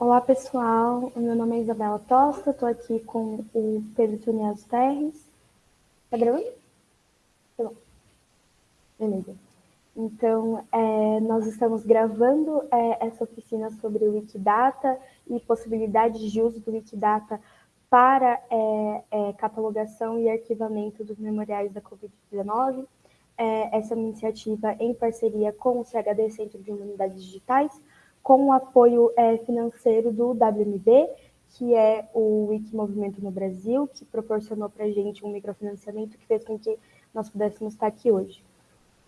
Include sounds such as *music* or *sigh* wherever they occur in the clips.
Olá, pessoal. O meu nome é Isabela Tosta, estou aqui com o Pedro Tunias Terres. Tá gravando? Tá bom. Beleza. Então, é, nós estamos gravando é, essa oficina sobre o Wikidata e possibilidades de uso do Wikidata para é, é catalogação e arquivamento dos memoriais da Covid-19. É, essa é uma iniciativa em parceria com o CHD, Centro de Humanidades Digitais, com o apoio é, financeiro do WMB, que é o Wiki Movimento no Brasil, que proporcionou para a gente um microfinanciamento que fez com que nós pudéssemos estar aqui hoje.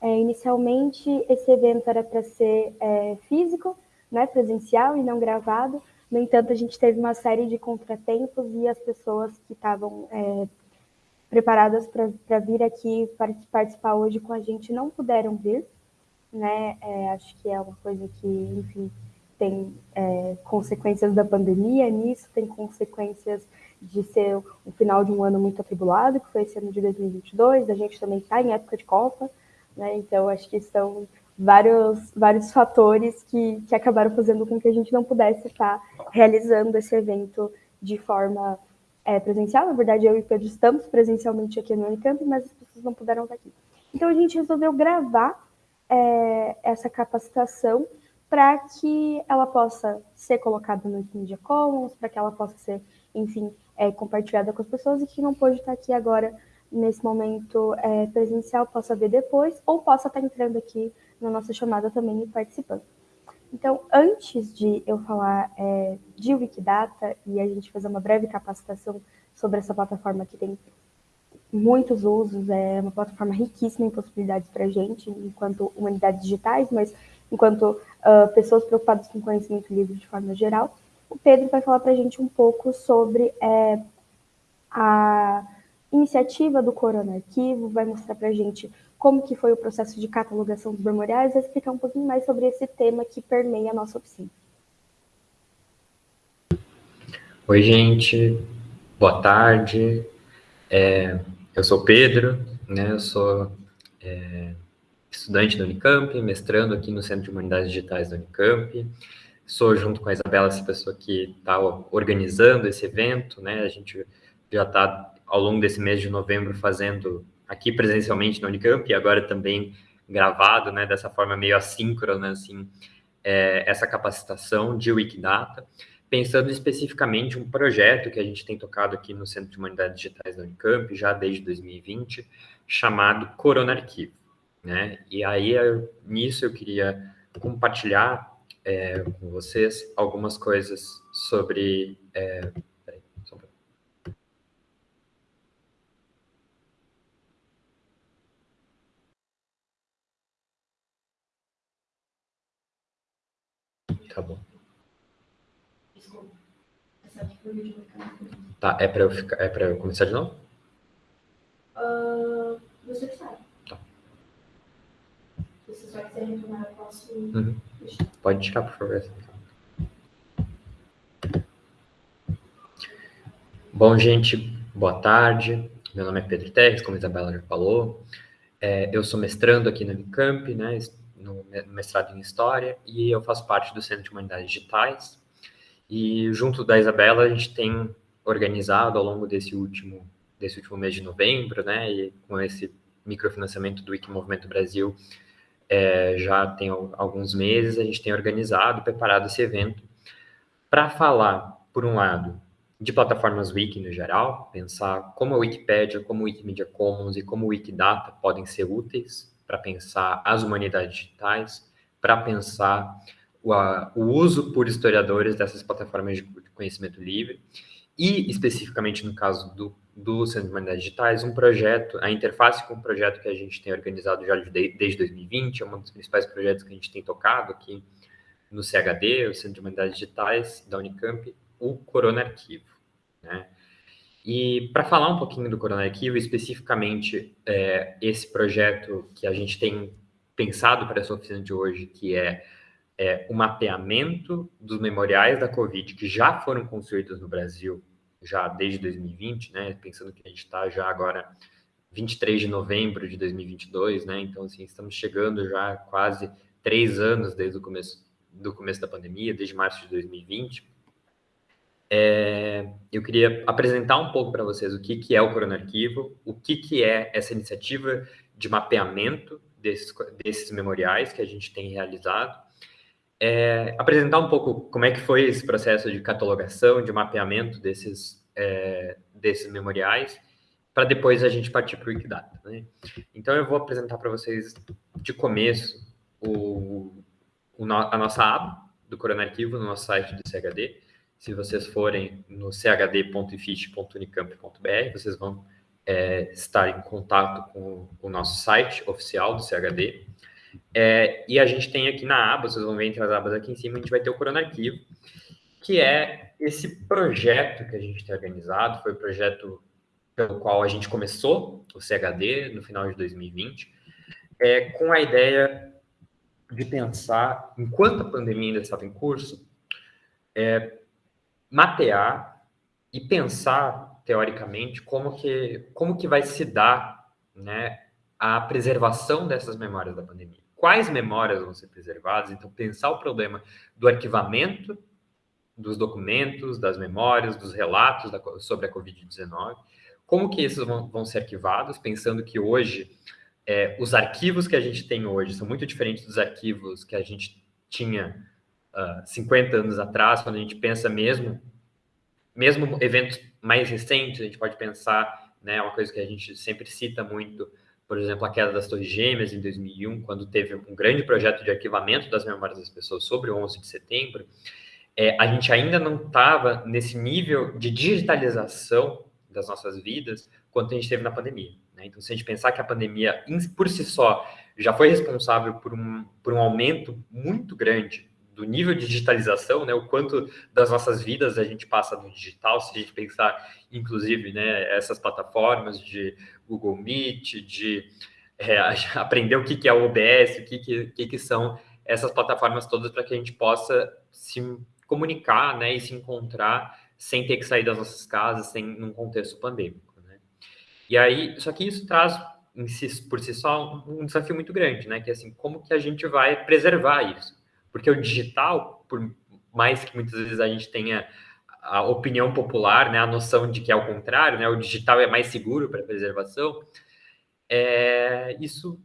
É, inicialmente, esse evento era para ser é, físico, né, presencial e não gravado, no entanto, a gente teve uma série de contratempos e as pessoas que estavam é, preparadas para vir aqui participar hoje com a gente não puderam vir, né? É, acho que é uma coisa que, enfim, tem é, consequências da pandemia nisso, tem consequências de ser o final de um ano muito atribulado, que foi esse ano de 2022, a gente também está em época de Copa, né? Então acho que são vários, vários fatores que, que acabaram fazendo com que a gente não pudesse estar realizando esse evento de forma é, presencial. Na verdade, eu e Pedro estamos presencialmente aqui no Unicamp, mas as pessoas não puderam estar aqui. Então a gente resolveu gravar é, essa capacitação para que ela possa ser colocada no Wikimedia Commons, para que ela possa ser, enfim, é, compartilhada com as pessoas e que não pode estar aqui agora nesse momento é, presencial possa ver depois ou possa estar entrando aqui na nossa chamada também e participando. Então, antes de eu falar é, de Wikidata e a gente fazer uma breve capacitação sobre essa plataforma que tem muitos usos, é uma plataforma riquíssima em possibilidades para a gente, enquanto humanidades digitais, mas enquanto uh, pessoas preocupadas com conhecimento livre de forma geral, o Pedro vai falar para a gente um pouco sobre é, a iniciativa do Corona Arquivo, vai mostrar para a gente como que foi o processo de catalogação dos memoriais, vai explicar um pouquinho mais sobre esse tema que permeia a nossa oficina. Oi, gente. Boa tarde. É, eu sou Pedro, né? Eu sou é, estudante da Unicamp, mestrando aqui no Centro de Humanidades Digitais da Unicamp. Sou, junto com a Isabela, essa pessoa que está organizando esse evento, né? A gente já está, ao longo desse mês de novembro, fazendo aqui presencialmente na Unicamp e agora também gravado, né? Dessa forma meio assíncrona, assim, é, essa capacitação de Wikidata, pensando especificamente um projeto que a gente tem tocado aqui no Centro de Humanidades Digitais da Unicamp, já desde 2020, chamado Corona Arquivo. Né? E aí, nisso, eu queria compartilhar é, com vocês algumas coisas sobre... É, peraí, só um Tá bom. Tá, é para eu ficar, é eu começar de novo? Uh, você sabe. Eu posso uhum. Pode tirar, por favor. Bom, gente, boa tarde. Meu nome é Pedro Terres, como a Isabela já falou. É, eu sou mestrando aqui no Unicamp, né, no mestrado em História, e eu faço parte do Centro de Humanidades Digitais. E junto da Isabela, a gente tem organizado ao longo desse último, desse último mês de novembro, né, e com esse microfinanciamento do Wiki Movimento Brasil, é, já tem alguns meses, a gente tem organizado, preparado esse evento para falar, por um lado, de plataformas Wiki no geral, pensar como a Wikipédia, como o Wikimedia Commons e como o Wikidata podem ser úteis para pensar as humanidades digitais, para pensar o, a, o, uso por historiadores dessas plataformas de conhecimento livre e, especificamente no caso do do Centro de Humanidades Digitais, um projeto, a interface com um projeto que a gente tem organizado já desde 2020, é um dos principais projetos que a gente tem tocado aqui no CHD, o Centro de Humanidades Digitais da Unicamp, o Corona Arquivo. Né? E para falar um pouquinho do Corona Arquivo, especificamente é, esse projeto que a gente tem pensado para essa oficina de hoje, que é, é o mapeamento dos memoriais da Covid que já foram construídos no Brasil já desde 2020, né? Pensando que a gente está já agora 23 de novembro de 2022, né? Então, assim, estamos chegando já quase três anos desde o começo do começo da pandemia, desde março de 2020. é, eu queria apresentar um pouco para vocês o que, que é o Corona Arquivo, o que, que é essa iniciativa de mapeamento desses, desses memoriais que a gente tem realizado, é, apresentar um pouco como é que foi esse processo de catalogação, de mapeamento desses, é, desses memoriais, para depois a gente partir para o Wikidata. Né? Então, eu vou apresentar para vocês, de começo, o, o a nossa aba do Corona Arquivo no nosso site do CHD. Se vocês forem no chd.ifit.unicamp.br, vocês vão é, estar em contato com o nosso site oficial do CHD. É, e a gente tem aqui na aba, vocês vão ver entre as abas aqui em cima, a gente vai ter o Corona Arquivo, que é esse projeto que a gente tem organizado, foi o projeto pelo qual a gente começou o CHD no final de 2020, é, com a ideia de pensar, enquanto a pandemia ainda estava em curso, é, mapear e pensar, teoricamente, como que, como que vai se dar né, a preservação dessas memórias da pandemia. Quais memórias vão ser preservadas? Então, pensar o problema do arquivamento dos documentos, das memórias, dos relatos da, sobre a Covid-19, como que esses vão, vão, ser arquivados, pensando que hoje é, os arquivos que a gente tem hoje são muito diferentes dos arquivos que a gente tinha uh, ah, 50 anos atrás, quando a gente pensa mesmo, mesmo eventos mais recentes, a gente pode pensar, né, uma coisa que a gente sempre cita muito, por exemplo, a queda das Torres Gêmeas em 2001, quando teve um grande projeto de arquivamento das memórias das pessoas sobre o 11 de setembro, é, a gente ainda não estava nesse nível de digitalização das nossas vidas quanto a gente teve na pandemia. Né? Então, se a gente pensar que a pandemia, por si só, já foi responsável por um, por um aumento muito grande do nível de digitalização, né, o quanto das nossas vidas a gente passa no digital, se a gente pensar, inclusive, né, essas plataformas de Google Meet, de é, *laughs* aprender o que, que é o OBS, o que, que, que, são essas plataformas todas para que a gente possa se comunicar né, e se encontrar sem ter que sair das nossas casas, sem num contexto pandêmico. Né? E aí, só que isso traz si, por si só um desafio muito grande, né? Que é assim, como que a gente vai preservar isso? Porque o digital, por mais que muitas vezes a gente tenha a opinião popular, né, a noção de que é o contrário, né, o digital é mais seguro para preservação, é, isso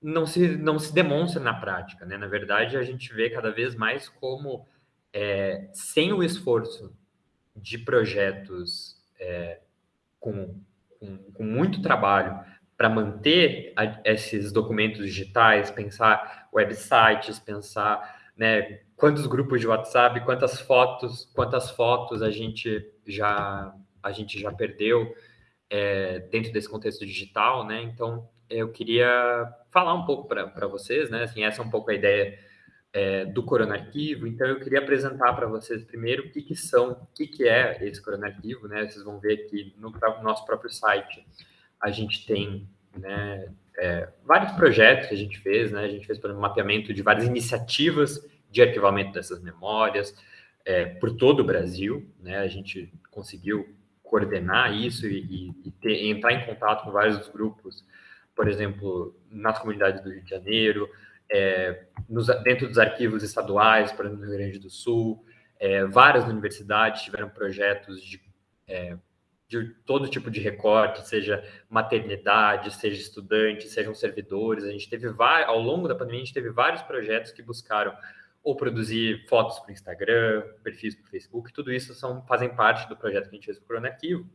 não se, não se demonstra na prática, né? Na verdade, a gente vê cada vez mais como, é, sem o esforço de projetos é, com, com, com, muito trabalho para manter a, esses documentos digitais, pensar websites, pensar né, quantos grupos de WhatsApp, quantas fotos, quantas fotos a gente já a gente já perdeu é, dentro desse contexto digital, né? Então eu queria falar um pouco para vocês, né? Assim, essa é um pouco a ideia é, do Arquivo. Então, eu queria apresentar para vocês primeiro o que, que são, o que, que é esse Arquivo, né? Vocês vão ver que no nosso próprio site a gente tem né, é, vários projetos que a gente fez, né? A gente fez, por exemplo, um mapeamento de várias iniciativas de arquivamento dessas memórias é, por todo o Brasil, né? A gente conseguiu coordenar isso e, e ter, entrar em contato com vários grupos, por exemplo, nas comunidades do Rio de Janeiro, é, nos, dentro dos arquivos estaduais, por exemplo, no Rio Grande do Sul, é, várias universidades tiveram projetos de, é, de todo tipo de recorte, seja maternidade, seja estudante, sejam servidores. A gente teve ao longo da pandemia, a gente teve vários projetos que buscaram ou produzir fotos para o Instagram, perfis para o Facebook, tudo isso são, fazem parte do projeto que a gente fez para o Arquivo.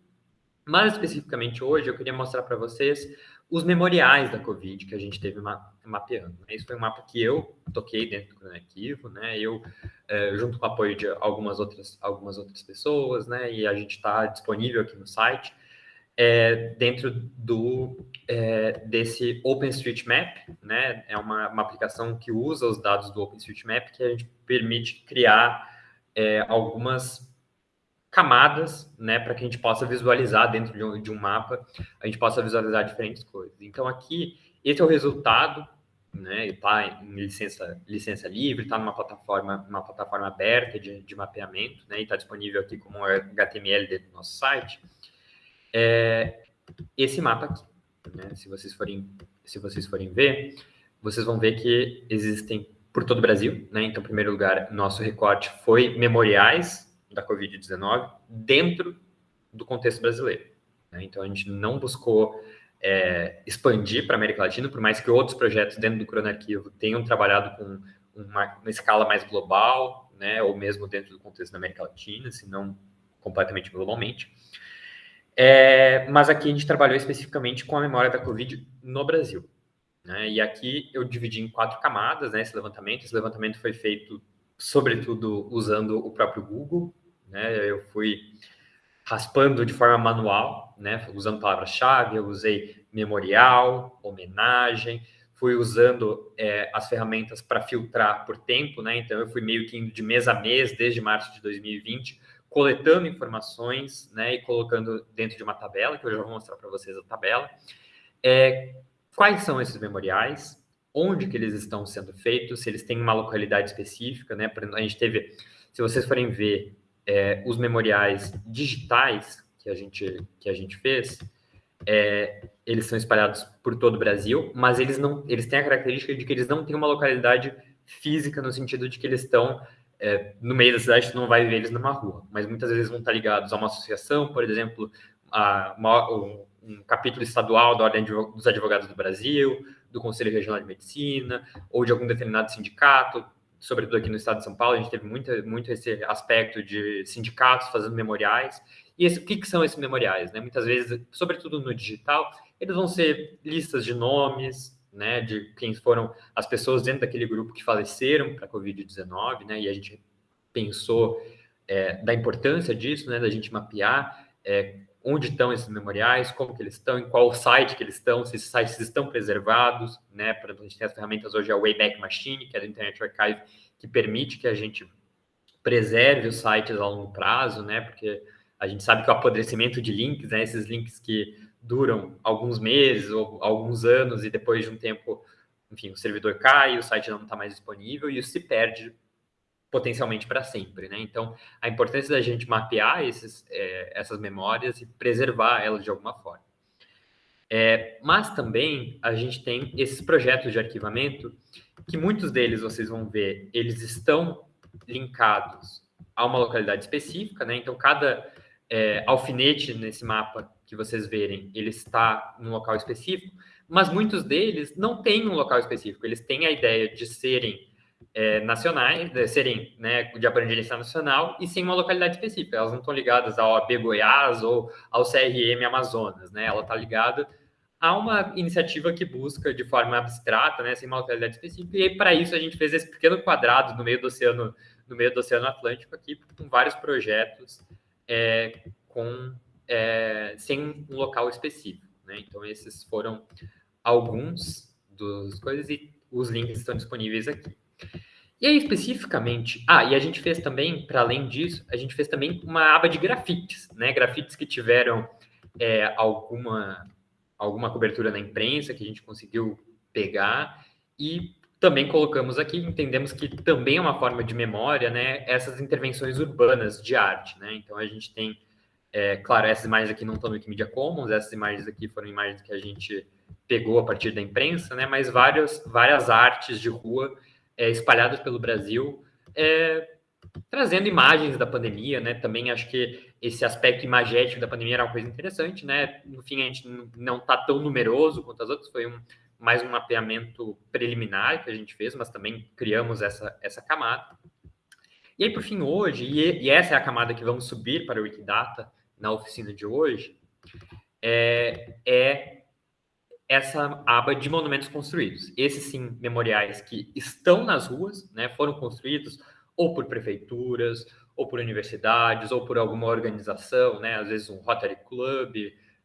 Mais especificamente hoje, eu queria mostrar para vocês os memoriais da Covid que a gente teve mapeando. Né? Isso foi um mapa que eu toquei dentro do arquivo, né? Eu, é, junto com o apoio de algumas outras, algumas outras pessoas, né? E a gente está disponível aqui no site, é, dentro do é, desse OpenStreetMap, né? É uma, uma aplicação que usa os dados do OpenStreetMap que a gente permite criar é, algumas camadas, né, para que a gente possa visualizar dentro de um, de um, mapa, a gente possa visualizar diferentes coisas. Então aqui, esse é o resultado, né, está em licença, licença livre, está numa plataforma, uma plataforma aberta de, de mapeamento, né, e está disponível aqui como HTML dentro do nosso site. É, esse mapa aqui, né, se vocês forem, se vocês forem ver, vocês vão ver que existem por todo o Brasil, né, então, em primeiro lugar, nosso recorte foi memoriais da Covid-19 dentro do contexto brasileiro. Né? Então, a gente não buscou é, expandir para a América Latina, por mais que outros projetos dentro do Cronoarquivo tenham trabalhado com uma, uma escala mais global, né, ou mesmo dentro do contexto da América Latina, se não completamente globalmente. É, mas aqui a gente trabalhou especificamente com a memória da Covid no Brasil. Né? E aqui eu dividi em quatro camadas né, esse levantamento. Esse levantamento foi feito, sobretudo, usando o próprio Google. Né? Eu fui raspando de forma manual, né? usando palavras-chave, eu usei memorial, homenagem, fui usando é, as ferramentas para filtrar por tempo, né? Então eu fui meio que indo de mês a mês desde março de 2020, coletando informações, né? E colocando dentro de uma tabela, que eu já vou mostrar para vocês a tabela. É, quais são esses memoriais? Onde que eles estão sendo feitos? Se eles têm uma localidade específica, né? A gente teve, se vocês forem ver é, os memoriais digitais que a gente que a gente fez, é, eles são espalhados por todo o Brasil, mas eles não, eles têm a característica de que eles não têm uma localidade física no sentido de que eles estão é, no meio da cidade, tu não vai ver eles numa rua, mas muitas vezes vão estar ligados a uma associação, por exemplo, a uma, um, um, capítulo estadual da Ordem dos Advogados do Brasil, do Conselho Regional de Medicina, ou de algum determinado sindicato, sobretudo aqui no estado de São Paulo, a gente teve muito, muito esse aspecto de sindicatos fazendo memoriais, e esse, o que, que, são esses memoriais? Né? Muitas vezes, sobretudo no digital, eles vão ser listas de nomes, né, de quem foram as pessoas dentro daquele grupo que faleceram para a Covid-19, né, e a gente pensou é, da importância disso, né, da gente mapear é, onde estão esses memoriais, como que eles estão, em qual site que eles estão, se esses sites estão preservados, né, para a gente tem as ferramentas hoje, a Wayback Machine, que é do Internet Archive, que permite que a gente preserve os sites a longo prazo, né, porque a gente sabe que o apodrecimento de links, né, esses links que duram alguns meses ou alguns anos e depois de um tempo, enfim, o servidor cai, o site não está mais disponível e isso se perde potencialmente para sempre, né? Então, a importância da gente mapear esses, é, essas memórias e preservar elas de alguma forma. É, mas também a gente tem esses projetos de arquivamento que muitos deles vocês vão ver, eles estão linkados a uma localidade específica, né? Então, cada é, alfinete nesse mapa que vocês verem, ele está num local específico, mas muitos deles não têm um local específico, eles têm a ideia de serem é, nacionais, serem né, de abrangência nacional e sem uma localidade específica. Elas não estão ligadas ao OAB Goiás ou ao CRM Amazonas, né? Ela está ligada a uma iniciativa que busca de forma abstrata, né, sem uma localidade específica. E para isso a gente fez esse pequeno quadrado no meio do oceano, no meio do Oceano Atlântico aqui, com vários projetos é, com, é, sem um local específico. Né? Então, esses foram alguns dos coisas e os links estão disponíveis aqui. E aí, especificamente, ah, e a gente fez também, para além disso, a gente fez também uma aba de grafites, né? Grafites que tiveram é, alguma, alguma cobertura na imprensa que a gente conseguiu pegar. E também colocamos aqui, entendemos que também é uma forma de memória, né, essas intervenções urbanas de arte, né, então a gente tem, é, claro, essas imagens aqui não estão no Wikimedia Commons, essas imagens aqui foram imagens que a gente pegou a partir da imprensa, né, mas várias, várias artes de rua é, espalhadas pelo Brasil, é, trazendo imagens da pandemia, né, também acho que esse aspecto imagético da pandemia era uma coisa interessante, né, no fim a gente não está tão numeroso quanto as outras, foi um mais um mapeamento preliminar que a gente fez, mas também criamos essa, essa camada. E aí, por fim, hoje, e, e essa é a camada que vamos subir para o Wikidata na oficina de hoje, é, é essa aba de monumentos construídos. Esses sim, memoriais que estão nas ruas, né, foram construídos ou por prefeituras, ou por universidades, ou por alguma organização, né, às vezes um Rotary Club,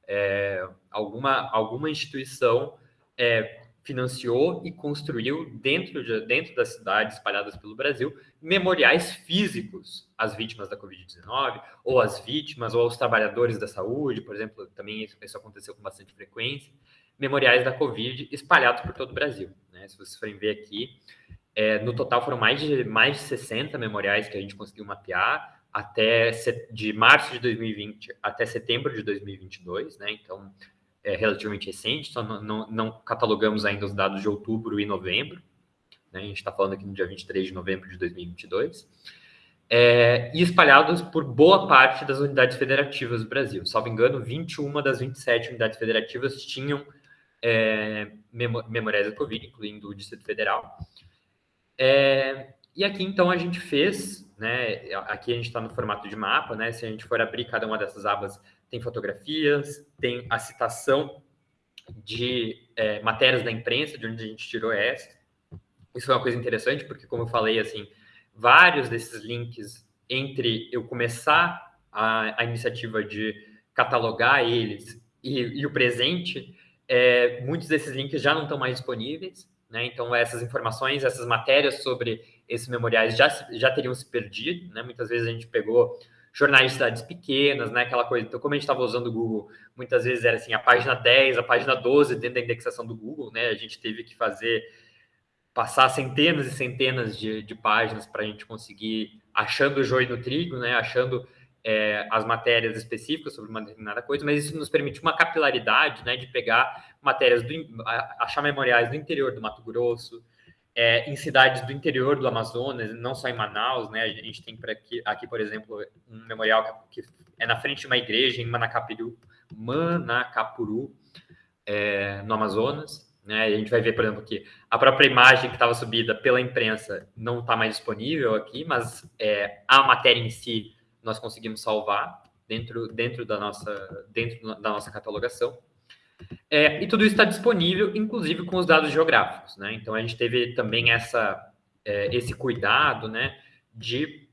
é, alguma, alguma instituição é, financiou e construiu dentro, de, dentro das cidades espalhadas pelo Brasil memoriais físicos às vítimas da Covid-19, ou às vítimas, ou aos trabalhadores da saúde, por exemplo, também isso, isso aconteceu com bastante frequência, memoriais da Covid espalhados por todo o Brasil. Né? Se vocês forem ver aqui, é, no total foram mais de, mais de 60 memoriais que a gente conseguiu mapear até de março de 2020 até setembro de 2022, né? Então, é relativamente recente, só não, não, não, catalogamos ainda os dados de outubro e novembro. Né? A gente está falando aqui no dia 23 de novembro de 2022. é, e espalhados por boa parte das unidades federativas do Brasil. Salvo engano, 21 das 27 unidades federativas tinham é, memoriais da Covid, incluindo o Distrito Federal. É, e aqui, então, a gente fez, né, aqui a gente está no formato de mapa, né, se a gente for abrir cada uma dessas abas, tem fotografias, tem a citação de é, matérias da imprensa, de onde a gente tirou essa. Isso é uma coisa interessante, porque, como eu falei, assim, vários desses links entre eu começar a, a iniciativa de catalogar eles e, e o presente, é, muitos desses links já não estão mais disponíveis, né? Então, essas informações, essas matérias sobre esses memoriais já, já teriam se perdido, né? Muitas vezes a gente pegou jornais de cidades pequenas, né? Aquela coisa. Então, como a gente estava usando o Google, muitas vezes era assim, a página 10, a página 12 dentro da indexação do Google, né? A gente teve que fazer passar centenas e centenas de, de páginas para a gente conseguir achando o joio no trigo, né? Achando é, as matérias específicas sobre uma determinada coisa, mas isso nos permite uma capilaridade, né? De pegar matérias do achar memoriais do interior do Mato Grosso, é, em cidades do interior do Amazonas, não só em Manaus, né? A gente tem aqui, aqui, por exemplo, um memorial que é na frente de uma igreja em Manacapuru, Manacapuru, é, no Amazonas. Né? A gente vai ver, por exemplo, que a própria imagem que estava subida pela imprensa não está mais disponível aqui, mas é, a matéria em si nós conseguimos salvar dentro, dentro, da, nossa, dentro da nossa catalogação. É, e tudo isso está disponível, inclusive com os dados geográficos. Né? Então, a gente teve também essa, é, esse cuidado né, de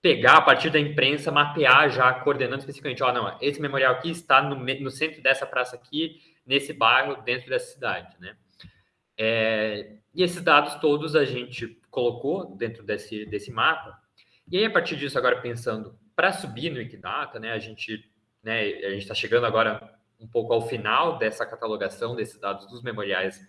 pegar a partir da imprensa, mapear já, coordenando especificamente, ó, não, esse memorial aqui está no, no centro dessa praça aqui, nesse bairro, dentro dessa cidade, né? É, e esses dados todos a gente colocou dentro desse, desse mapa. E aí, a partir disso, agora pensando para subir no Wikidata, né, a gente né, a gente está chegando agora um pouco ao final dessa catalogação desses dados dos memoriais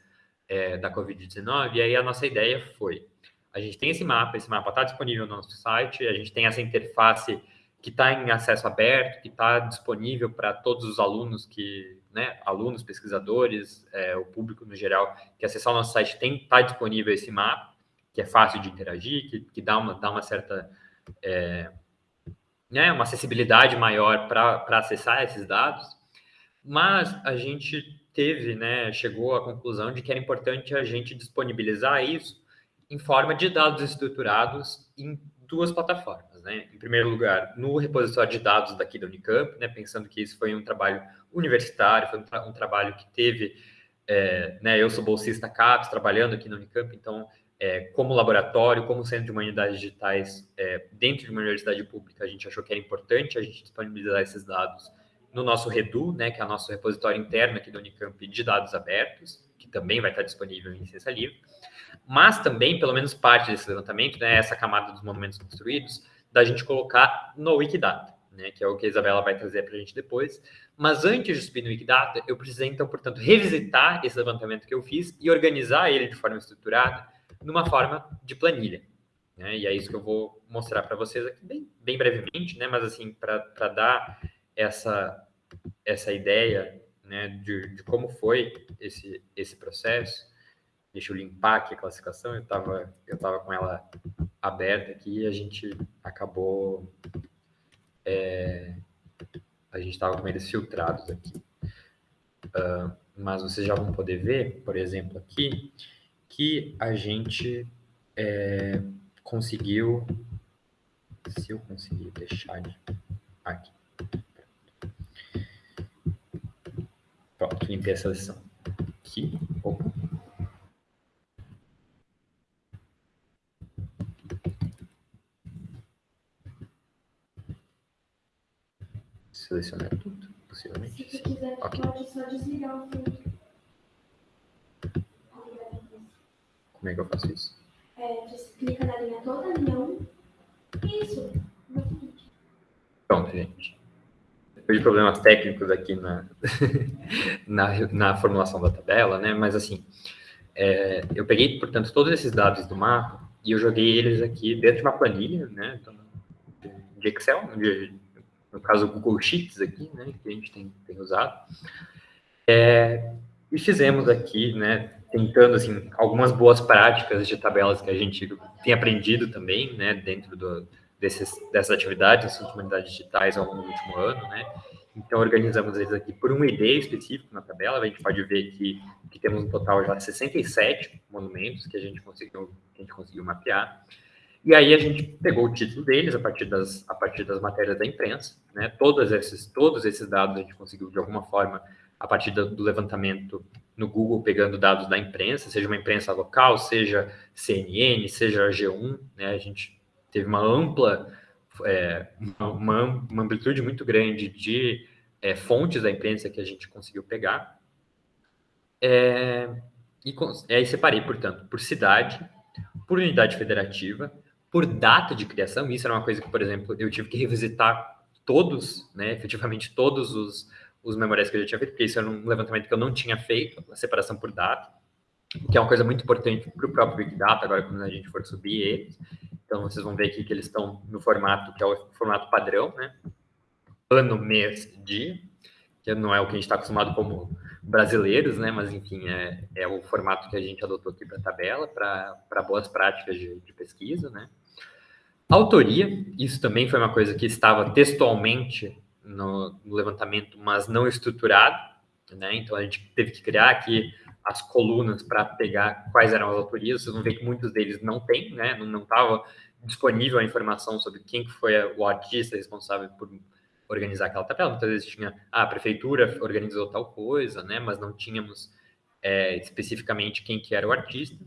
é, da Covid-19, e aí a nossa ideia foi, a gente tem esse mapa, esse mapa está disponível no nosso site, a gente tem essa interface que está em acesso aberto, que está disponível para todos os alunos que, né, alunos, pesquisadores, é, o público no geral, que acessar o nosso site tem está disponível esse mapa, que é fácil de interagir, que, que dá uma dá uma certa é, né, uma acessibilidade maior para acessar esses dados, mas a gente teve, né, chegou à conclusão de que era importante a gente disponibilizar isso em forma de dados estruturados em duas plataformas, né? Em primeiro lugar, no repositório de dados daqui da Unicamp, né? Pensando que isso foi um trabalho universitário, foi um, tra um trabalho que teve, é, né? Eu sou bolsista CAPES, trabalhando aqui na Unicamp, então, é, como laboratório, como centro de humanidades digitais, é, dentro de uma universidade pública, a gente achou que era importante a gente disponibilizar esses dados no nosso Redu, né? Que é o nosso repositório interno aqui da Unicamp de dados abertos, que também vai estar disponível em licença livre mas também, pelo menos parte desse levantamento, né, essa camada dos monumentos construídos, da gente colocar no Wikidata, né, que é o que a Isabela vai trazer para a gente depois. Mas antes de subir no Wikidata, eu precisei, então, portanto, revisitar esse levantamento que eu fiz e organizar ele de forma estruturada numa forma de planilha. Né, e é isso que eu vou mostrar para vocês aqui bem, bem brevemente, né, mas assim, para dar essa, essa ideia né, de, de como foi esse, esse processo. Deixa eu limpar aqui a classificação, eu estava eu tava com ela aberta aqui e a gente acabou. É, a gente estava com eles filtrados aqui. Uh, mas vocês já vão poder ver, por exemplo, aqui, que a gente é, conseguiu. Se eu conseguir deixar de. Aqui. Pronto, limpei a seleção. Aqui. Opa. selecionar tudo, possivelmente. Se você quiser, okay. pode só desligar o filtro. Como é que eu faço isso? É, você clica na linha toda, linha 1. Isso. Pronto, gente. Depois de problemas técnicos aqui na, *laughs* na, na, formulação da tabela, né? Mas assim, é, eu peguei, portanto, todos esses dados do mapa e eu joguei eles aqui dentro de uma planilha, né? Então, de Excel, de, no caso Google Sheets aqui, né, que a gente tem, tem usado. É, e fizemos aqui, né, tentando, assim, algumas boas práticas de tabelas que a gente tem aprendido também, né, dentro do, desses, dessas atividades, dessas humanidades digitais ao longo do último ano, né? Então, organizamos eles aqui por um ID específico na tabela. A gente pode ver que, que temos um total já de 67 monumentos que a gente conseguiu, a gente conseguiu mapear. E aí a gente pegou o título deles a partir das, a partir das matérias da imprensa. Né? Todos, esses, todos esses dados a gente conseguiu, de alguma forma, a partir do, levantamento no Google, pegando dados da imprensa, seja uma imprensa local, seja CNN, seja G1. Né? A gente teve uma ampla é, uma, uma, amplitude muito grande de é, fontes da imprensa que a gente conseguiu pegar. É, e, aí separei, portanto, por cidade, por unidade federativa, por data de criação. Isso era uma coisa que, por exemplo, eu tive que revisitar todos, né, efetivamente todos os, os memoriais que eu já tinha feito, porque isso era um levantamento que eu não tinha feito, a separação por data, que é uma coisa muito importante para o próprio Wikidata, agora quando a gente for subir eles. Então, vocês vão ver aqui que eles estão no formato que é o formato padrão, né? Ano, mês, dia, que não é o que a gente está acostumado como brasileiros, né? Mas, enfim, é, é o formato que a gente adotou aqui para a tabela, para boas práticas de, de pesquisa, né? Autoria, isso também foi uma coisa que estava textualmente no, levantamento, mas não estruturado, né? Então, a gente teve que criar aqui as colunas para pegar quais eram as autorias, vocês vão ver que muitos deles não tem, né? Não estava disponível a informação sobre quem foi o artista responsável por organizar aquela tabela. Muitas vezes tinha, ah, a prefeitura organizou tal coisa, né? Mas não tínhamos é, especificamente quem que era o artista.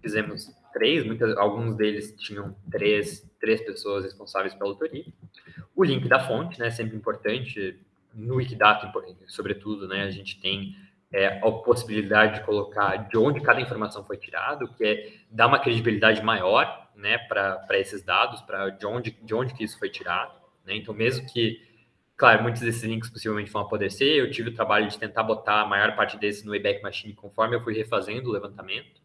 Fizemos três, muitas, alguns deles tinham três, três pessoas responsáveis pela autoria. O link da fonte, né? Sempre importante no Wikidata, sobretudo, né? A gente tem é, a possibilidade de colocar de onde cada informação foi tirada, que é dar uma credibilidade maior né, para esses dados, para de onde, de onde que isso foi tirado. Né? Então, mesmo que, claro, muitos desses links possivelmente vão apodrecer, eu tive o trabalho de tentar botar a maior parte desses no Wayback Machine conforme eu fui refazendo o levantamento.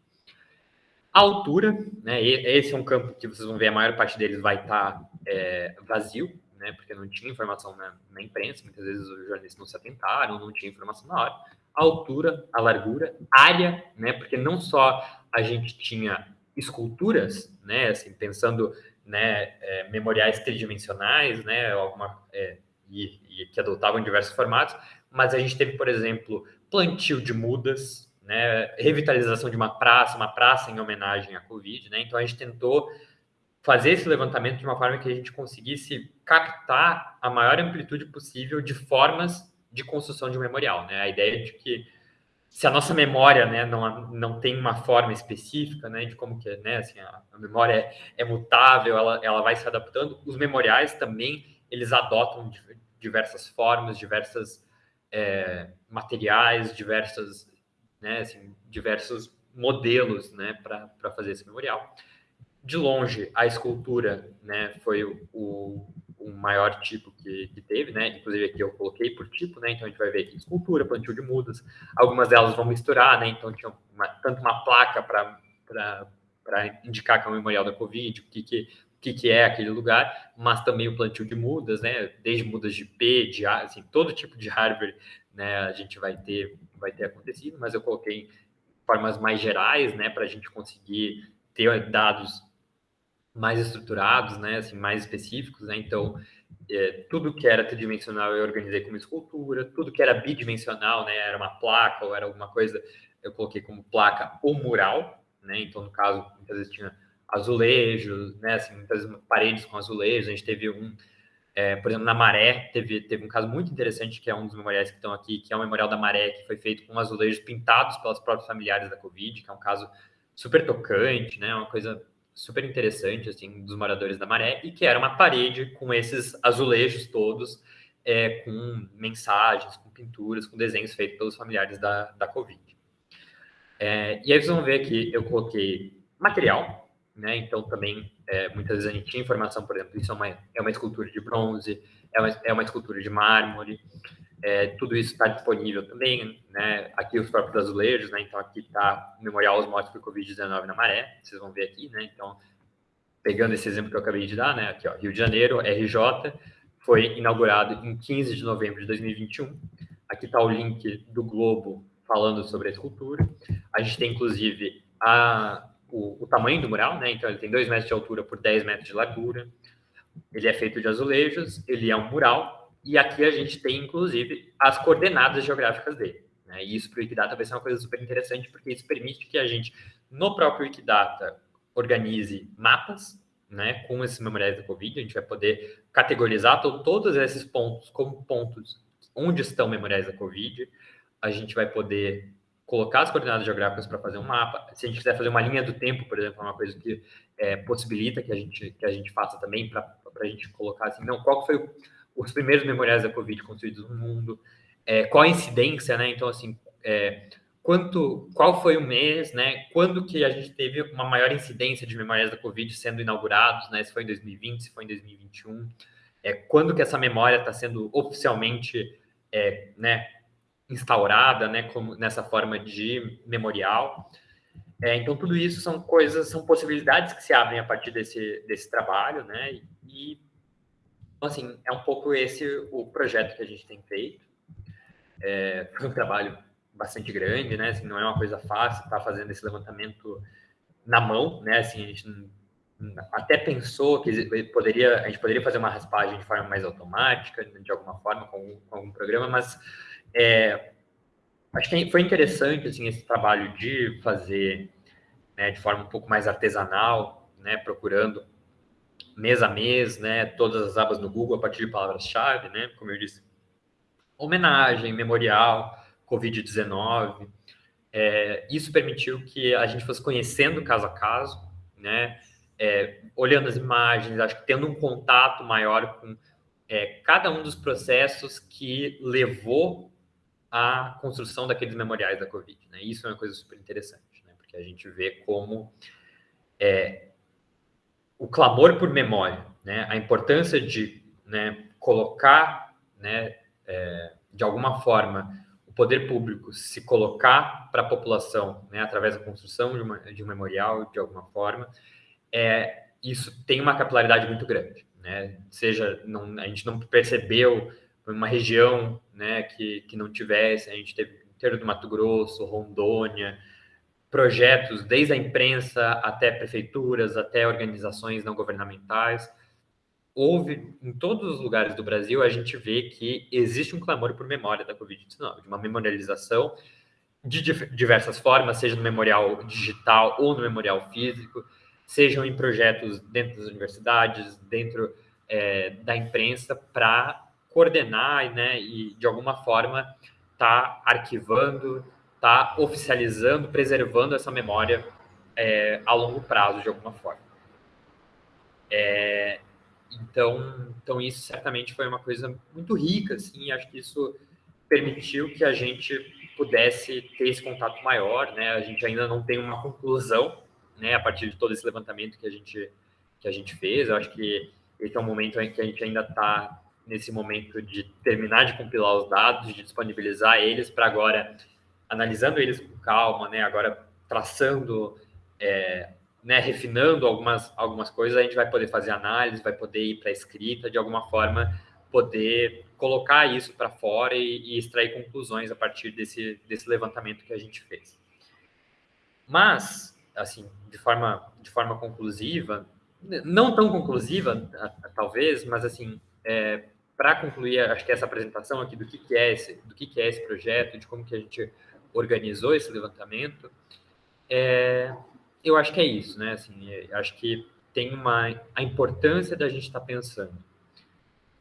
Altura, né, esse é um campo que vocês vão ver, a maior parte deles vai estar tá, é, vazio, né, porque não tinha informação na, na imprensa, muitas vezes os jornalistas não se atentaram, não tinha informação na hora a altura, a largura, área, né? Porque não só a gente tinha esculturas, né? Assim, pensando, né? É, memoriais tridimensionais, né? Alguma, é, e, e, que adotavam diversos formatos, mas a gente teve, por exemplo, plantio de mudas, né? Revitalização de uma praça, uma praça em homenagem à Covid, né? Então a gente tentou fazer esse levantamento de uma forma que a gente conseguisse captar a maior amplitude possível de formas de construção de um memorial, né? A ideia de que se a nossa memória, né, não, não tem uma forma específica, né, de como que, né, assim, a, a memória é, é, mutável, ela, ela vai se adaptando, os memoriais também, eles adotam diversas formas, diversas é, materiais, diversas, né, assim, diversos modelos, né, para fazer esse memorial. De longe, a escultura, né, foi o, o maior tipo que, que, teve, né? Inclusive aqui eu coloquei por tipo, né? Então a gente vai ver aqui escultura, plantio de mudas. Algumas delas vão misturar, né? Então tinha uma, tanto uma placa para indicar que é o memorial da Covid, o que, que, que, que é aquele lugar, mas também o plantio de mudas, né? Desde mudas de P, de A, assim, todo tipo de hardware, né? A gente vai ter, vai ter acontecido, mas eu coloquei formas mais gerais, né? Para a gente conseguir ter dados mais estruturados, né, assim, mais específicos, né, então é, tudo que era tridimensional eu organizei como escultura, tudo que era bidimensional, né, era uma placa ou era alguma coisa, eu coloquei como placa ou mural, né, então no caso, muitas vezes tinha azulejos, né, assim, muitas paredes com azulejos, a gente teve um, é, por exemplo, na Maré, teve, teve um caso muito interessante, que é um dos memoriais que estão aqui, que é o Memorial da Maré, que foi feito com azulejos pintados pelas próprias familiares da Covid, que é um caso super tocante, né, uma coisa super interessante, assim, dos moradores da Maré, e que era uma parede com esses azulejos todos, é, com mensagens, com pinturas, com desenhos feitos pelos familiares da, da Covid. É, e aí vocês vão ver que eu coloquei material, né? Então também é, muitas vezes a gente tinha informação, por exemplo, isso é uma, é uma escultura de bronze, é uma, é uma escultura de mármore, é, tudo isso está disponível também, né? Aqui os próprios azulejos, né? Então aqui está o Memorial Mortos por Covid-19 na Maré, vocês vão ver aqui, né? Então, pegando esse exemplo que eu acabei de dar, né? Aqui, ó, Rio de Janeiro, RJ, foi inaugurado em 15 de novembro de 2021. Aqui está o link do Globo falando sobre a escultura. A gente tem, inclusive, a, o, o tamanho do mural, né? Então, ele tem 2 metros de altura por 10 metros de largura. ele é feito de azulejos, ele é um mural, e aqui a gente tem, inclusive, as coordenadas geográficas dele. Né? E isso para o Wikidata vai ser uma coisa super interessante, porque isso permite que a gente, no próprio Wikidata, organize mapas né, com esses memoriais da Covid. A gente vai poder categorizar todos esses pontos como pontos onde estão memoriais da Covid. A gente vai poder colocar as coordenadas geográficas para fazer um mapa. Se a gente quiser fazer uma linha do tempo, por exemplo, é uma coisa que é, possibilita que a gente que a gente faça também para a gente colocar assim, não, qual foi o, os primeiros memoriais da Covid construídos no mundo, é, qual a incidência, né? Então assim, é, quanto, qual foi o mês, né? Quando que a gente teve uma maior incidência de memórias da Covid sendo inaugurados, né? Se foi em 2020, se foi em 2021, é, quando que essa memória está sendo oficialmente, é, né? Instaurada, né, como nessa forma de memorial. É, então tudo isso são coisas, são possibilidades que se abrem a partir desse desse trabalho, né? E assim é um pouco esse o projeto que a gente tem feito. É, foi um trabalho bastante grande, né? Assim, não é uma coisa fácil estar tá fazendo esse levantamento na mão, né? Assim, a gente até pensou que poderia, a gente poderia fazer uma raspagem de forma mais automática, de alguma forma, com com algum programa, mas é, acho que foi interessante assim, esse trabalho de fazer né, de forma um pouco mais artesanal, né, procurando mês a mês, né, todas as abas no Google a partir de palavras-chave, né, como eu disse, homenagem, memorial, Covid-19. É, isso permitiu que a gente fosse conhecendo caso a caso, né, é, olhando as imagens, acho que tendo um contato maior com é, cada um dos processos que levou à construção daqueles memoriais da Covid. Né? Isso é uma coisa super interessante, né? porque a gente vê como é, o clamor por memória, né? a importância de né, colocar, né, é, de alguma forma, o poder público se colocar para a população, né, através da construção de, uma, de um memorial, de alguma forma, é, isso tem uma capilaridade muito grande. Né? Seja, não, a gente não percebeu uma região né, que, que não tivesse, a gente teve inteiro do Mato Grosso, Rondônia, projetos desde a imprensa até prefeituras, até organizações não governamentais. Houve em todos os lugares do Brasil, a gente vê que existe um clamor por memória da Covid-19, de uma memorialização de diversas formas, seja no memorial digital ou no memorial físico, sejam em projetos dentro das universidades, dentro é, da imprensa, para coordenar né, e, de alguma forma, tá arquivando, tá oficializando, preservando essa memória é, a longo prazo, de alguma forma. É, então, então, isso certamente foi uma coisa muito rica, assim, acho que isso permitiu que a gente pudesse ter esse contato maior, né? A gente ainda não tem uma conclusão, né, a partir de todo esse levantamento que a gente que a gente fez. Eu acho que esse é um momento em que a gente ainda está nesse momento de terminar de compilar os dados, de disponibilizar eles para agora, analisando eles com calma, né? Agora traçando, é, né? Refinando algumas, algumas coisas, a gente vai poder fazer análise, vai poder ir para escrita, de alguma forma, poder colocar isso para fora e, e, extrair conclusões a partir desse, desse levantamento que a gente fez. Mas, assim, de forma, de forma conclusiva, não tão conclusiva, talvez, mas assim, é, para concluir, acho que essa apresentação aqui do que, que é esse, do que, que é esse projeto, de como que a gente organizou esse levantamento, é, eu acho que é isso, né? Assim, é, acho que tem uma a importância da gente estar tá pensando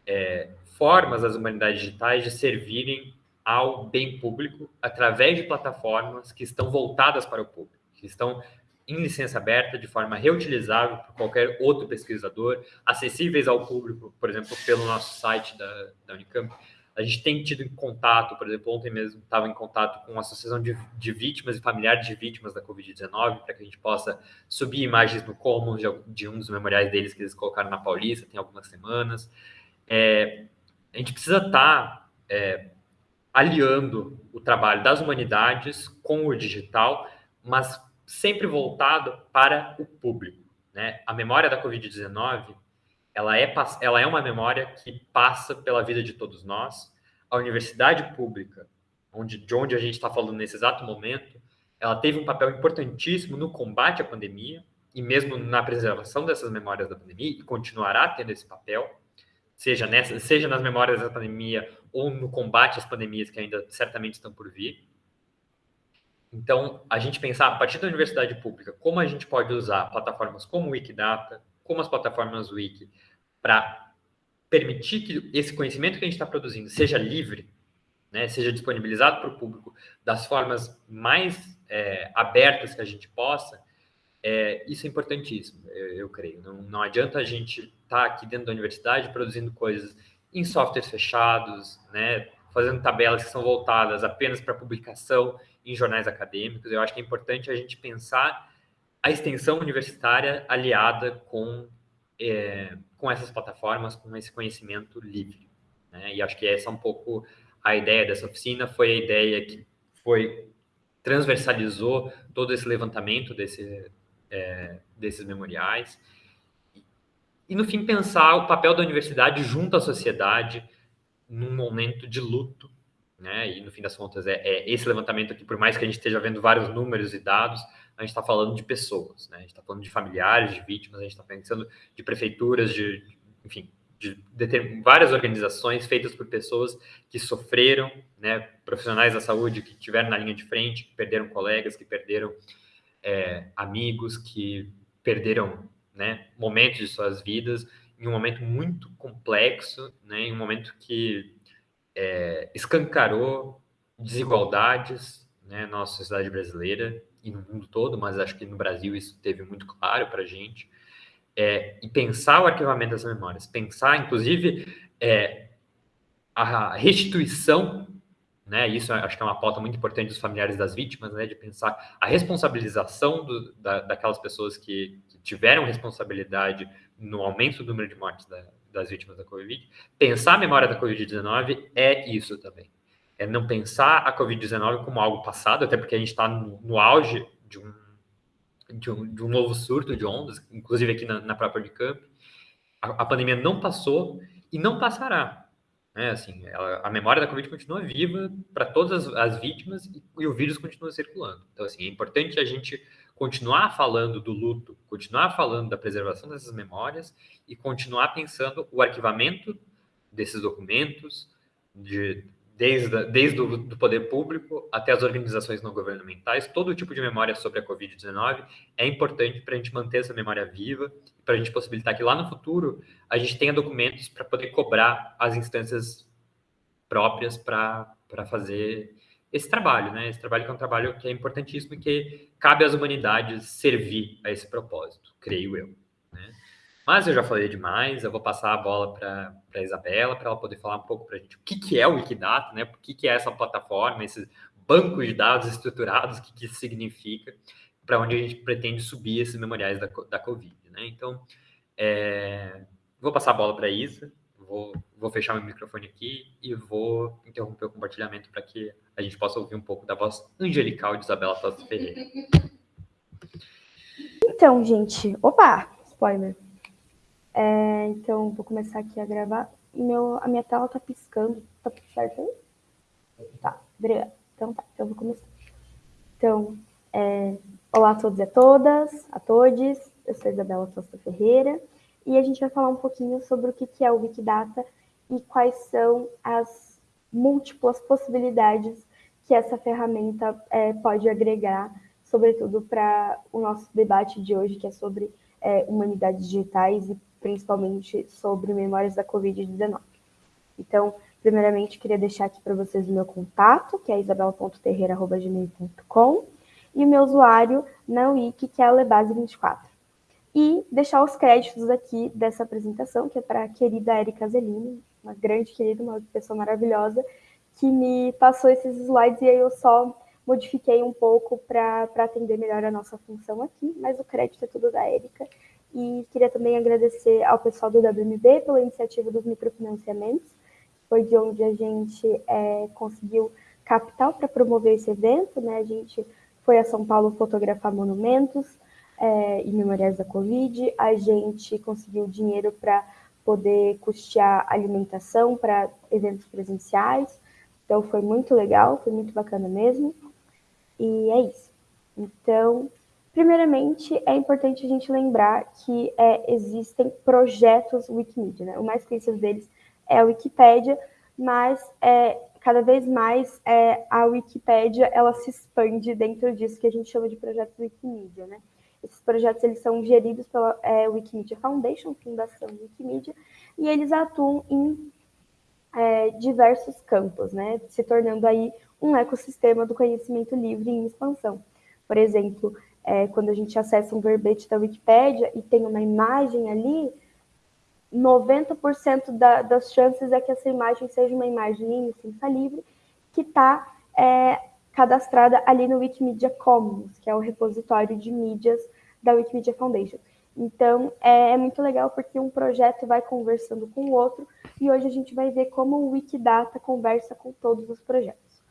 é, formas das humanidades digitais de servirem ao bem público através de plataformas que estão voltadas para o público, que estão em licença aberta, de forma reutilizável por qualquer outro pesquisador, acessíveis ao público, por exemplo, pelo nosso site da, da Unicamp. A gente tem tido contato, por exemplo, ontem mesmo estava em contato com a Associação de, de Vítimas e Familiares de Vítimas da Covid-19, para que a gente possa subir imagens no Commons de, de, um dos memoriais deles que eles colocaram na Paulista, tem algumas semanas. É, a gente precisa estar tá, é, aliando o trabalho das humanidades com o digital, mas sempre voltado para o público. Né? A memória da Covid-19 ela é, ela é uma memória que passa pela vida de todos nós. A universidade pública, onde, de onde a gente está falando nesse exato momento, ela teve um papel importantíssimo no combate à pandemia e mesmo na preservação dessas memórias da pandemia, e continuará tendo esse papel, seja, nessa, seja nas memórias da pandemia ou no combate às pandemias que ainda certamente estão por vir. Então, a gente pensar, a partir da universidade pública, como a gente pode usar plataformas como o Wikidata, como as plataformas Wiki, para permitir que esse conhecimento que a gente está produzindo seja livre, né, seja disponibilizado para o público das formas mais é, abertas que a gente possa, é, isso é importantíssimo, eu, eu creio. Não, não, adianta a gente estar tá aqui dentro da universidade produzindo coisas em softwares fechados, né, fazendo tabelas que são voltadas apenas para publicação em jornais acadêmicos. Eu acho que é importante a gente pensar a extensão universitária aliada com, é, com essas plataformas, com esse conhecimento livre. Né? E acho que essa é um pouco a ideia dessa oficina, foi a ideia que foi transversalizou todo esse levantamento desse, é, desses memoriais. E, no fim, pensar o papel da universidade junto à sociedade num momento de luto. Né? E, no fim das contas, é, é esse levantamento aqui, por mais que a gente esteja vendo vários números e dados, a gente está falando de pessoas, né? a gente está falando de familiares, de vítimas, a gente está pensando de prefeituras, de, enfim, de, de várias organizações feitas por pessoas que sofreram, né? profissionais da saúde que estiveram na linha de frente, que perderam colegas, que perderam é, amigos que perderam né, momentos de suas vidas em um momento muito complexo, né, em um momento que é, escancarou desigualdades né, na nossa sociedade brasileira e no mundo todo, mas acho que no Brasil isso teve muito claro para a gente. É, e pensar o arquivamento das memórias, pensar, inclusive, é, a restituição né? Isso acho que é uma pauta muito importante dos familiares das vítimas, né? De pensar a responsabilização do, da, daquelas pessoas que, que, tiveram responsabilidade no aumento do número de mortes da, das vítimas da Covid. Pensar a memória da Covid-19 é isso também. É não pensar a Covid-19 como algo passado, até porque a gente está no, no, auge de um, de um, de, um, novo surto de ondas, inclusive aqui na, na própria Unicamp. A, a pandemia não passou e não passará né? Assim, ela, a memória da Covid continua viva para todas as, as vítimas e, e, o vírus continua circulando. Então, assim, é importante a gente continuar falando do luto, continuar falando da preservação dessas memórias e continuar pensando o arquivamento desses documentos, de, desde, desde o do poder público até as organizações não governamentais, todo tipo de memória sobre a Covid-19 é importante para a gente manter essa memória viva, para a gente possibilitar que lá no futuro a gente tenha documentos para poder cobrar as instâncias próprias para fazer esse trabalho, né? Esse trabalho que é um trabalho que é importantíssimo e que cabe às humanidades servir a esse propósito, creio eu. Né? Mas eu já falei demais, eu vou passar a bola para a Isabela, para ela poder falar um pouco para a gente o que, que é o Wikidata, né? O que, que é essa plataforma, esses bancos de dados estruturados, o que, que isso significa, para onde a gente pretende subir esses memoriais da, da Covid, né? Então, é, vou passar a bola para a Isa, vou, vou fechar meu microfone aqui e vou interromper o compartilhamento para que a gente possa ouvir um pouco da voz angelical de Isabela Tosta Ferreira. Então, gente, opa, spoiler. É, então, vou começar aqui a gravar. Meu, a minha tela tá piscando. Tá certo aí? Tá, obrigada. Então tá, então vou começar. Então, é, olá a todos e a todas, a todos. Eu sou Isabela Tosta Ferreira e a gente vai falar um pouquinho sobre o que é o Wikidata e quais são as múltiplas possibilidades que essa ferramenta é, pode agregar, sobretudo para o nosso debate de hoje, que é sobre é, humanidades digitais e principalmente sobre memórias da Covid-19. Então, primeiramente, queria deixar aqui para vocês o meu contato, que é isabel.terreira.gmail.com, e o meu usuário na Wiki, que é lebase24. E deixar os créditos aqui dessa apresentação, que é para a querida Erika Zelini, uma grande querida, uma pessoa maravilhosa, que me passou esses slides e aí eu só modifiquei um pouco para atender melhor a nossa função aqui, mas o crédito é tudo da Erika. E queria também agradecer ao pessoal do WMB pela iniciativa dos microfinanciamentos, foi de onde a gente é, conseguiu capital para promover esse evento, né? A gente foi a São Paulo fotografar monumentos é, e memoriais da Covid, a gente conseguiu dinheiro para poder custear alimentação para eventos presenciais, então foi muito legal, foi muito bacana mesmo, e é isso. Então, Primeiramente, é importante a gente lembrar que é, existem projetos Wikimedia. Né? O mais conhecido deles é a Wikipédia, mas é, cada vez mais é, a Wikipédia ela se expande dentro disso que a gente chama de projetos Wikimedia. Né? Esses projetos eles são geridos pela é, Wikimedia Foundation, Fundação Wikimedia, e eles atuam em é, diversos campos, né? se tornando aí um ecossistema do conhecimento livre em expansão. Por exemplo, é, quando a gente acessa um verbete da Wikipédia e tem uma imagem ali, 90% da, das chances é que essa imagem seja uma imagem em licença livre que está é, cadastrada ali no Wikimedia Commons, que é o repositório de mídias da Wikimedia Foundation. Então, é, é, muito legal porque um projeto vai conversando com o outro e hoje a gente vai ver como o Wikidata conversa com todos os projetos.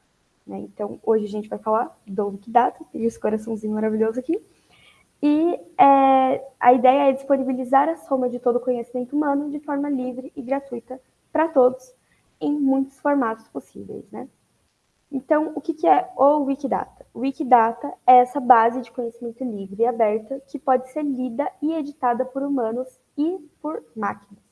Né? Então, hoje a gente vai falar do Wikidata, tem esse coraçãozinho maravilhoso aqui. E é, a ideia é disponibilizar a soma de todo o conhecimento humano de forma livre e gratuita para todos, em muitos formatos possíveis. Né? Então, o que, é o Wikidata? O Wikidata é essa base de conhecimento livre e aberta que pode ser lida e editada por humanos e por máquinas.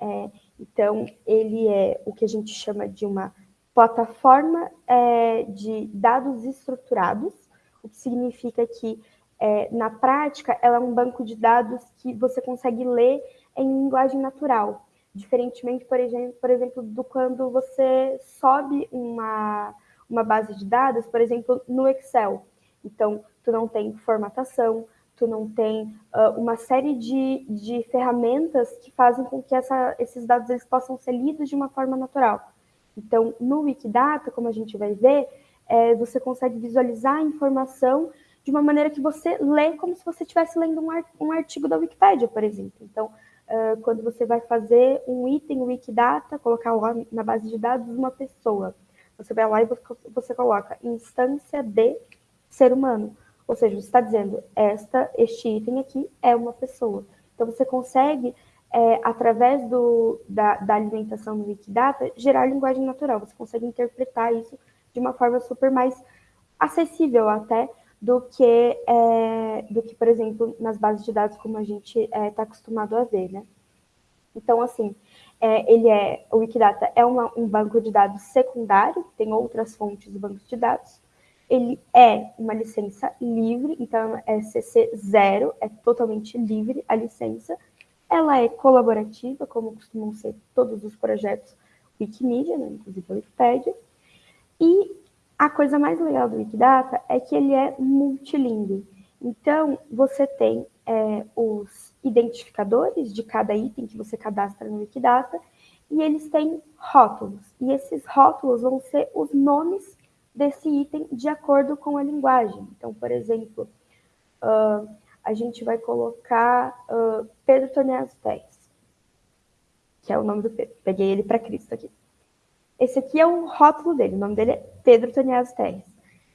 É, então, ele é o que a gente chama de uma plataforma é, de dados estruturados, o que significa que, é, na prática, ela é um banco de dados que você consegue ler em linguagem natural, diferentemente, por exemplo, por exemplo do quando você sobe uma, uma base de dados, por exemplo, no Excel. Então, tu não tem formatação, tu não tem uh, uma série de, de ferramentas que fazem com que essa, esses dados eles possam ser lidos de uma forma natural. Então, no Wikidata, como a gente vai ver, é, você consegue visualizar a informação de uma maneira que você lê como se você estivesse lendo um, artigo da Wikipédia, por exemplo. Então, uh, quando você vai fazer um item Wikidata, colocar lá na base de dados uma pessoa, você vai lá e você coloca instância de ser humano. Ou seja, você está dizendo, esta, este item aqui é uma pessoa. Então, você consegue é, através do, da, da, alimentação do Wikidata, gerar linguagem natural. Você consegue interpretar isso de uma forma super mais acessível até do que, é, do que por exemplo, nas bases de dados como a gente está é, tá acostumado a ver, né? Então, assim, é, ele é, o Wikidata é uma, um banco de dados secundário, tem outras fontes do banco de dados. Ele é uma licença livre, então é CC 0, é totalmente livre a licença ela é colaborativa, como costumam ser todos os projetos Wikimedia, né, inclusive a Wikipédia. E a coisa mais legal do Wikidata é que ele é multilingüe. Então, você tem é, os identificadores de cada item que você cadastra no Wikidata, e eles têm rótulos. E esses rótulos vão ser os nomes desse item de acordo com a linguagem. Então, por exemplo, uh, a gente vai colocar uh, Pedro Toneas Pérez, que é o nome do Pedro. Peguei ele para Cristo aqui. Esse aqui é o rótulo dele, o nome dele é Pedro Toneas Terres.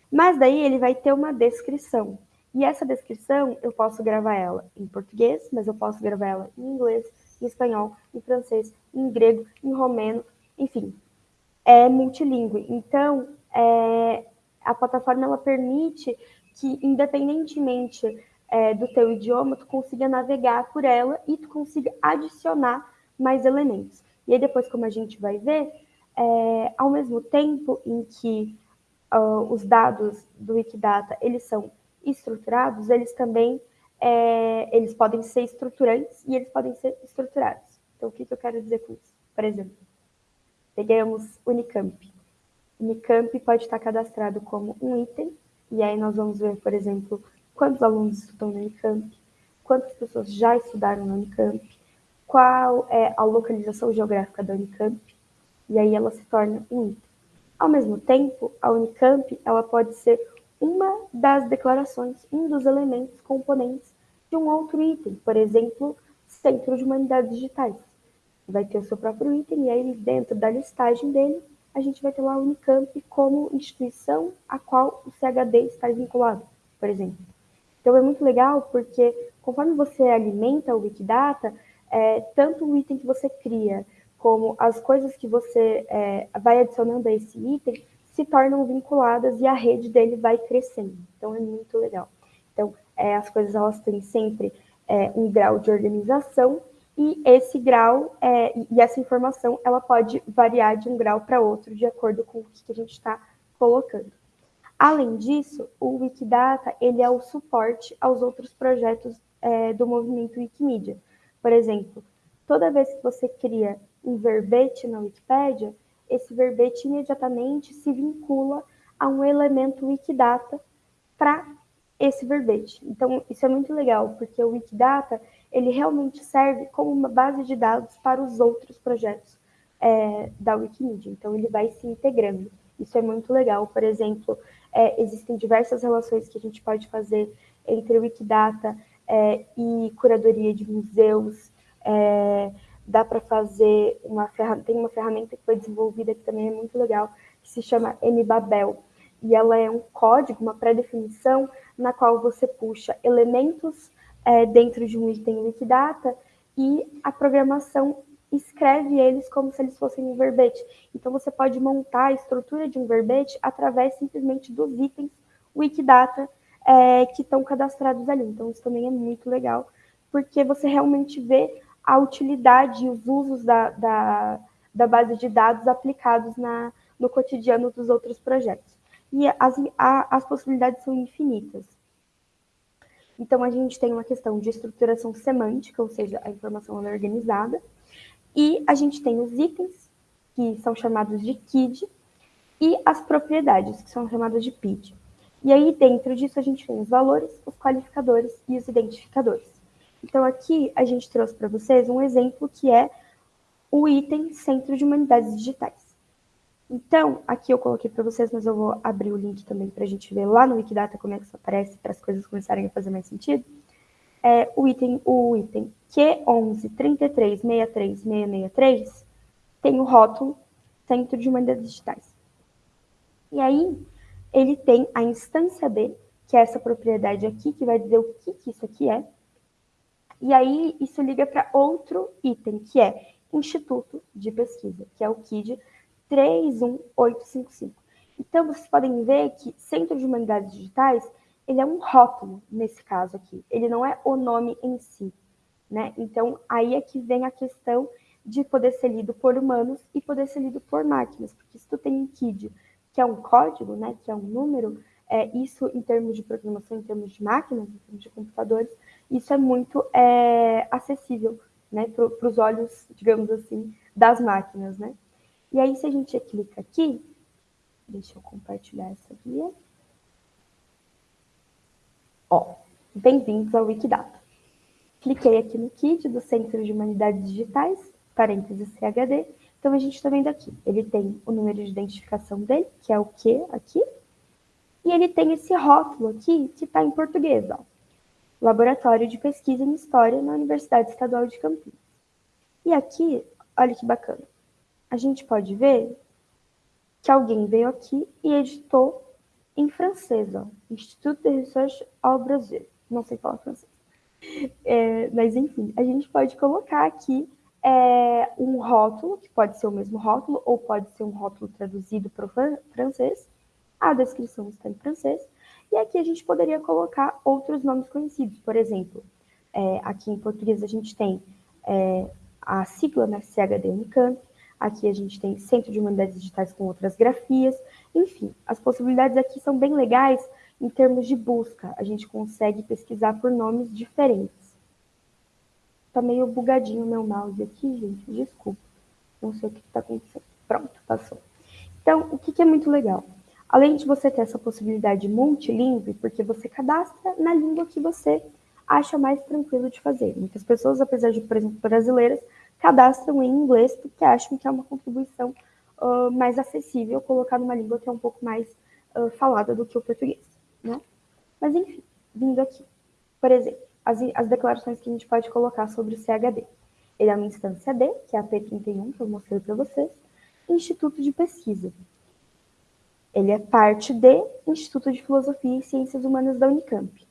Mas daí ele vai ter uma descrição. E essa descrição eu posso gravar ela em português, mas eu posso gravar ela em inglês, em espanhol, em francês, em grego, em romeno, enfim. É multilingüe. Então, é, a plataforma ela permite que, independentemente é, do teu idioma, tu consiga navegar por ela e tu consiga adicionar mais elementos. E aí depois, como a gente vai ver, é, ao mesmo tempo em que uh, os dados do Wikidata eles são estruturados, eles também é, eles podem ser estruturantes e eles podem ser estruturados. Então, o que, que eu quero dizer com isso? Por exemplo, pegamos Unicamp. Unicamp pode estar cadastrado como um item, e aí nós vamos ver, por exemplo, quantos alunos estudam na Unicamp, quantas pessoas já estudaram na Unicamp, qual é a localização geográfica da Unicamp, e aí ela se torna um item. Ao mesmo tempo, a Unicamp ela pode ser uma das declarações, um dos elementos componentes de um outro item, por exemplo, Centro de Humanidades Digitais. Vai ter o seu próprio item e aí dentro da listagem dele, a gente vai ter lá a Unicamp como instituição a qual o CHD está vinculado, por exemplo. Então é muito legal porque conforme você alimenta o Wikidata, é, tanto o item que você cria como as coisas que você é, vai adicionando a esse item se tornam vinculadas e a rede dele vai crescendo. Então é muito legal. Então é, as coisas elas têm sempre é, um grau de organização e esse grau é, e essa informação ela pode variar de um grau para outro de acordo com o que a gente está colocando. Além disso, o Wikidata ele é o suporte aos outros projetos é, do movimento Wikimedia. Por exemplo, toda vez que você cria um verbete na Wikipédia, esse verbete imediatamente se vincula a um elemento Wikidata para esse verbete. Então, isso é muito legal, porque o Wikidata, ele realmente serve como uma base de dados para os outros projetos é, da Wikimedia. Então, ele vai se integrando. Isso é muito legal. Por exemplo, é, existem diversas relações que a gente pode fazer entre o Wikidata é, e curadoria de museus. Dá para fazer uma ferramenta, tem uma ferramenta que foi desenvolvida que também é muito legal, que se chama MBabel. E ela é um código, uma pré-definição, na qual você puxa elementos é, dentro de um item Wikidata e a programação escreve eles como se eles fossem um verbete. Então, você pode montar a estrutura de um verbete através simplesmente dos itens Wikidata é, que estão cadastrados ali. Então, isso também é muito legal, porque você realmente vê a utilidade e os usos da, da, da base de dados aplicados na, no cotidiano dos outros projetos. E as, a, as possibilidades são infinitas. Então, a gente tem uma questão de estruturação semântica, ou seja, a informação é organizada, e a gente tem os itens, que são chamados de KID, e as propriedades, que são chamadas de PID. E aí, dentro disso, a gente tem os valores, os qualificadores e os identificadores. Então, aqui a gente trouxe para vocês um exemplo que é o item Centro de Humanidades Digitais. Então, aqui eu coloquei para vocês, mas eu vou abrir o link também para a gente ver lá no Wikidata como é que isso aparece, para as coisas começarem a fazer mais sentido é, o item, o item Q11-33-63-663 tem o rótulo Centro de Humanidades Digitais. E aí, ele tem a instância B, que é essa propriedade aqui, que vai dizer o que, que isso aqui é. E aí, isso liga para outro item, que é Instituto de Pesquisa, que é o KID 31855. Então, vocês podem ver que Centro de Humanidades Digitais ele é um rótulo nesse caso aqui, ele não é o nome em si, né? Então, aí é que vem a questão de poder ser lido por humanos e poder ser lido por máquinas, porque se tu tem um KID, que é um código, né, que é um número, é, isso em termos de programação, em termos de máquinas, em termos de computadores, isso é muito é, acessível, né, para os olhos, digamos assim, das máquinas, né? E aí, se a gente clica aqui, deixa eu compartilhar essa guia. Ó, bem-vindos ao Wikidata. Cliquei aqui no kit do Centro de Humanidades Digitais, parênteses CHD. Então, a gente está vendo aqui, ele tem o número de identificação dele, que é o Q aqui, e ele tem esse rótulo aqui, que está em português, ó. Laboratório de Pesquisa em História na Universidade Estadual de Campinas. E aqui, olha que bacana, a gente pode ver que alguém veio aqui e editou em francês, ó, Instituto de Recherche ao Brasil. Não sei falar francês. É, mas, enfim, a gente pode colocar aqui é, um rótulo, que pode ser o mesmo rótulo, ou pode ser um rótulo traduzido para o francês. A descrição está em francês. E aqui a gente poderia colocar outros nomes conhecidos. Por exemplo, é, aqui em português a gente tem é, a sigla na né, CHD Unicamp, Aqui a gente tem Centro de Humanidades Digitais com outras grafias. Enfim, as possibilidades aqui são bem legais em termos de busca. A gente consegue pesquisar por nomes diferentes. Tá meio bugadinho o meu mouse aqui, gente. Desculpa. Não sei o que está acontecendo. Pronto, passou. Então, o que, que é muito legal? Além de você ter essa possibilidade multilingüe, porque você cadastra na língua que você acha mais tranquilo de fazer. Muitas pessoas, apesar de, por exemplo, brasileiras, cadastram em inglês porque acham que é uma contribuição uh, mais acessível colocar numa língua que é um pouco mais uh, falada do que o português, né? Mas enfim, vindo aqui, por exemplo, as, as declarações que a gente pode colocar sobre o CHD. Ele é uma instância D, que é a P31, que eu mostrei para vocês, Instituto de Pesquisa. Ele é parte de Instituto de Filosofia e Ciências Humanas da Unicamp.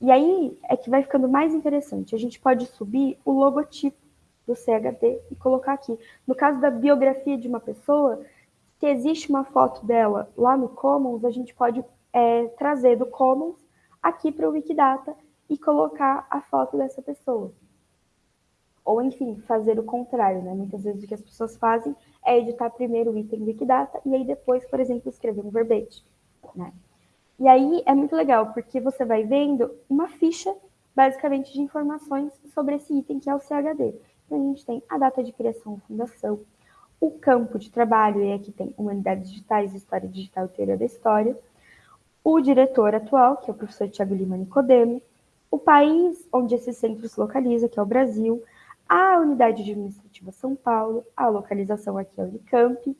E aí é que vai ficando mais interessante. A gente pode subir o logotipo do CHD e colocar aqui. No caso da biografia de uma pessoa, se existe uma foto dela lá no Commons, a gente pode é, trazer do Commons aqui para o Wikidata e colocar a foto dessa pessoa. Ou, enfim, fazer o contrário, né? Muitas vezes o que as pessoas fazem é editar primeiro o item Wikidata e aí depois, por exemplo, escrever um verbete, né? E aí é muito legal, porque você vai vendo uma ficha, basicamente, de informações sobre esse item que é o CHD. Então, a gente tem a data de criação, fundação, o campo de trabalho, e aqui tem Humanidades Digitais, História Digital e Teoria da História, o diretor atual, que é o professor Tiago Lima Nicodemo, o país onde esse centro se localiza, que é o Brasil, a unidade administrativa São Paulo, a localização aqui é Unicamp,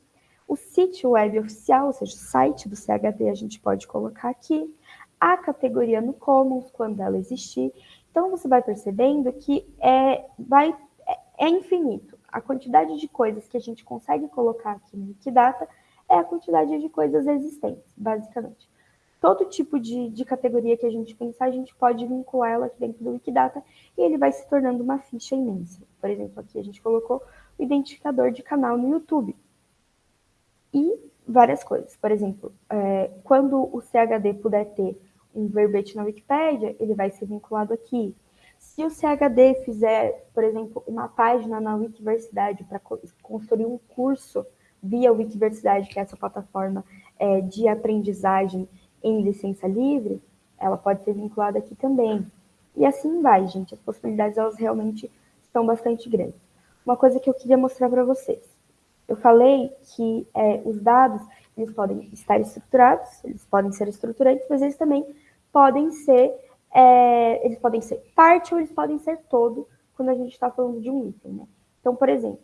o sítio web oficial, ou seja, o site do CHD a gente pode colocar aqui, a categoria no Commons, quando ela existir. Então, você vai percebendo que é, vai, é, é infinito. A quantidade de coisas que a gente consegue colocar aqui no Wikidata é a quantidade de coisas existentes, basicamente todo tipo de, de categoria que a gente pensar, a gente pode vincular ela aqui dentro do Wikidata e ele vai se tornando uma ficha imensa. Por exemplo, aqui a gente colocou o identificador de canal no YouTube. E várias coisas. Por exemplo, é, quando o CHD puder ter um verbete na Wikipédia, ele vai ser vinculado aqui. Se o CHD fizer, por exemplo, uma página na Wikiversidade para construir um curso via Wikiversidade, que é essa plataforma é, de aprendizagem em licença livre, ela pode ser vinculada aqui também. E assim vai, gente. As possibilidades, elas realmente estão bastante grandes. Uma coisa que eu queria mostrar para vocês. Eu falei que é, os dados, eles podem estar estruturados, eles podem ser estruturantes, mas eles também podem ser, é, eles podem ser parte ou eles podem ser todo, quando a gente está falando de um item, né? Então, por exemplo,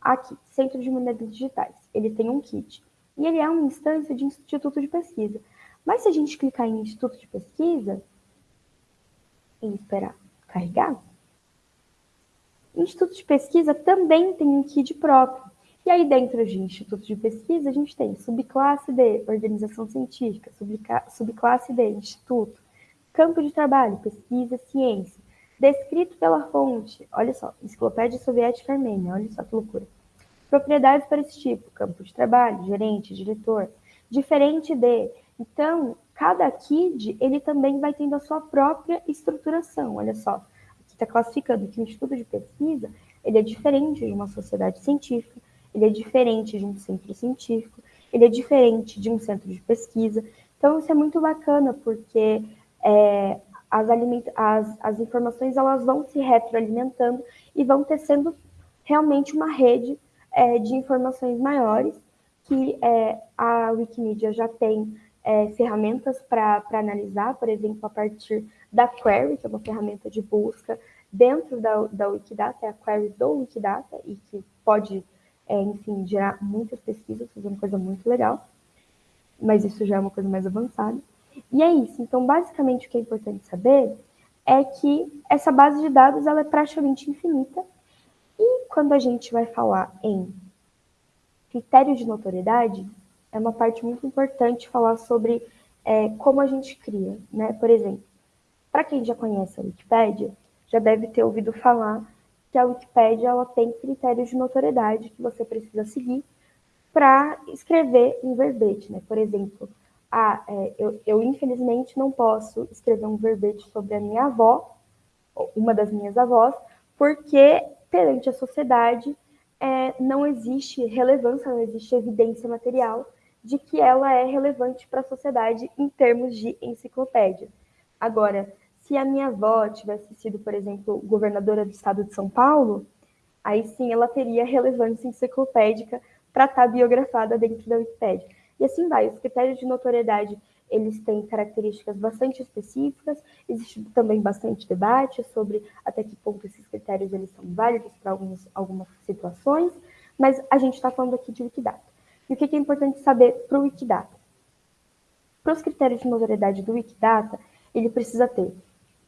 aqui, Centro de Moedas Digitais, ele tem um kit, e ele é uma instância de instituto de pesquisa. Mas se a gente clicar em Instituto de Pesquisa e esperar carregar, Instituto de Pesquisa também tem um KID próprio. E aí, dentro de Instituto de Pesquisa, a gente tem subclasse D, Organização Científica, subclasse D, Instituto, Campo de Trabalho, Pesquisa, Ciência, descrito pela fonte, olha só, Enciclopédia Soviética Armênia, olha só que loucura. Propriedades para esse tipo, campo de trabalho, gerente, diretor, diferente de então, cada KID, ele também vai tendo a sua própria estruturação. Olha só, aqui está classificando que o Instituto de Pesquisa, ele é diferente de uma sociedade científica, ele é diferente de um centro científico, ele é diferente de um centro de pesquisa. Então, isso é muito bacana, porque é, as, as, as informações elas vão se retroalimentando e vão tecendo realmente uma rede é, de informações maiores que é, a Wikimedia já tem é, ferramentas para analisar, por exemplo, a partir da Query, que é uma ferramenta de busca dentro da, da Wikidata, é a query do Wikidata, e que pode, é, enfim, gerar muitas pesquisas, fazer uma coisa muito legal, mas isso já é uma coisa mais avançada. E é isso, então, basicamente, o que é importante saber é que essa base de dados ela é praticamente infinita, e quando a gente vai falar em critérios de notoriedade, é uma parte muito importante falar sobre é, como a gente cria, né? Por exemplo, para quem já conhece a Wikipédia, já deve ter ouvido falar que a Wikipédia ela tem critérios de notoriedade que você precisa seguir para escrever um verbete, né? Por exemplo, ah, é, eu, eu infelizmente não posso escrever um verbete sobre a minha avó, uma das minhas avós, porque perante a sociedade é, não existe relevância, não existe evidência material de que ela é relevante para a sociedade em termos de enciclopédia. Agora, se a minha avó tivesse sido, por exemplo, governadora do estado de São Paulo, aí sim ela teria relevância enciclopédica para estar tá biografada dentro da Wikipédia. E assim vai, os critérios de notoriedade, eles têm características bastante específicas, existe também bastante debate sobre até que ponto esses critérios eles são válidos para algumas situações, mas a gente está falando aqui de Wikidata. E o que é importante saber para o Wikidata? Para os critérios de notoriedade do Wikidata, ele precisa ter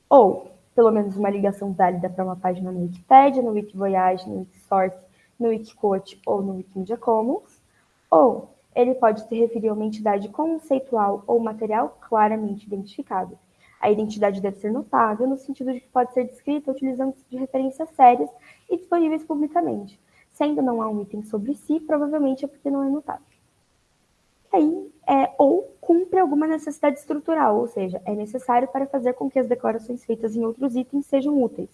ou pelo menos uma ligação válida para uma página no Wikipedia, no Wikivoyage, no Wikisource, no Wikiquote ou no Wikimedia Commons, ou ele pode se referir a uma entidade conceitual ou material claramente identificado. A identidade deve ser notável, no sentido de que pode ser descrita utilizando de referências sérias e disponíveis publicamente, se ainda não há um item sobre si, provavelmente é porque não é notável. aí, é, ou cumpre alguma necessidade estrutural, ou seja, é necessário para fazer com que as decorações feitas em outros itens sejam úteis.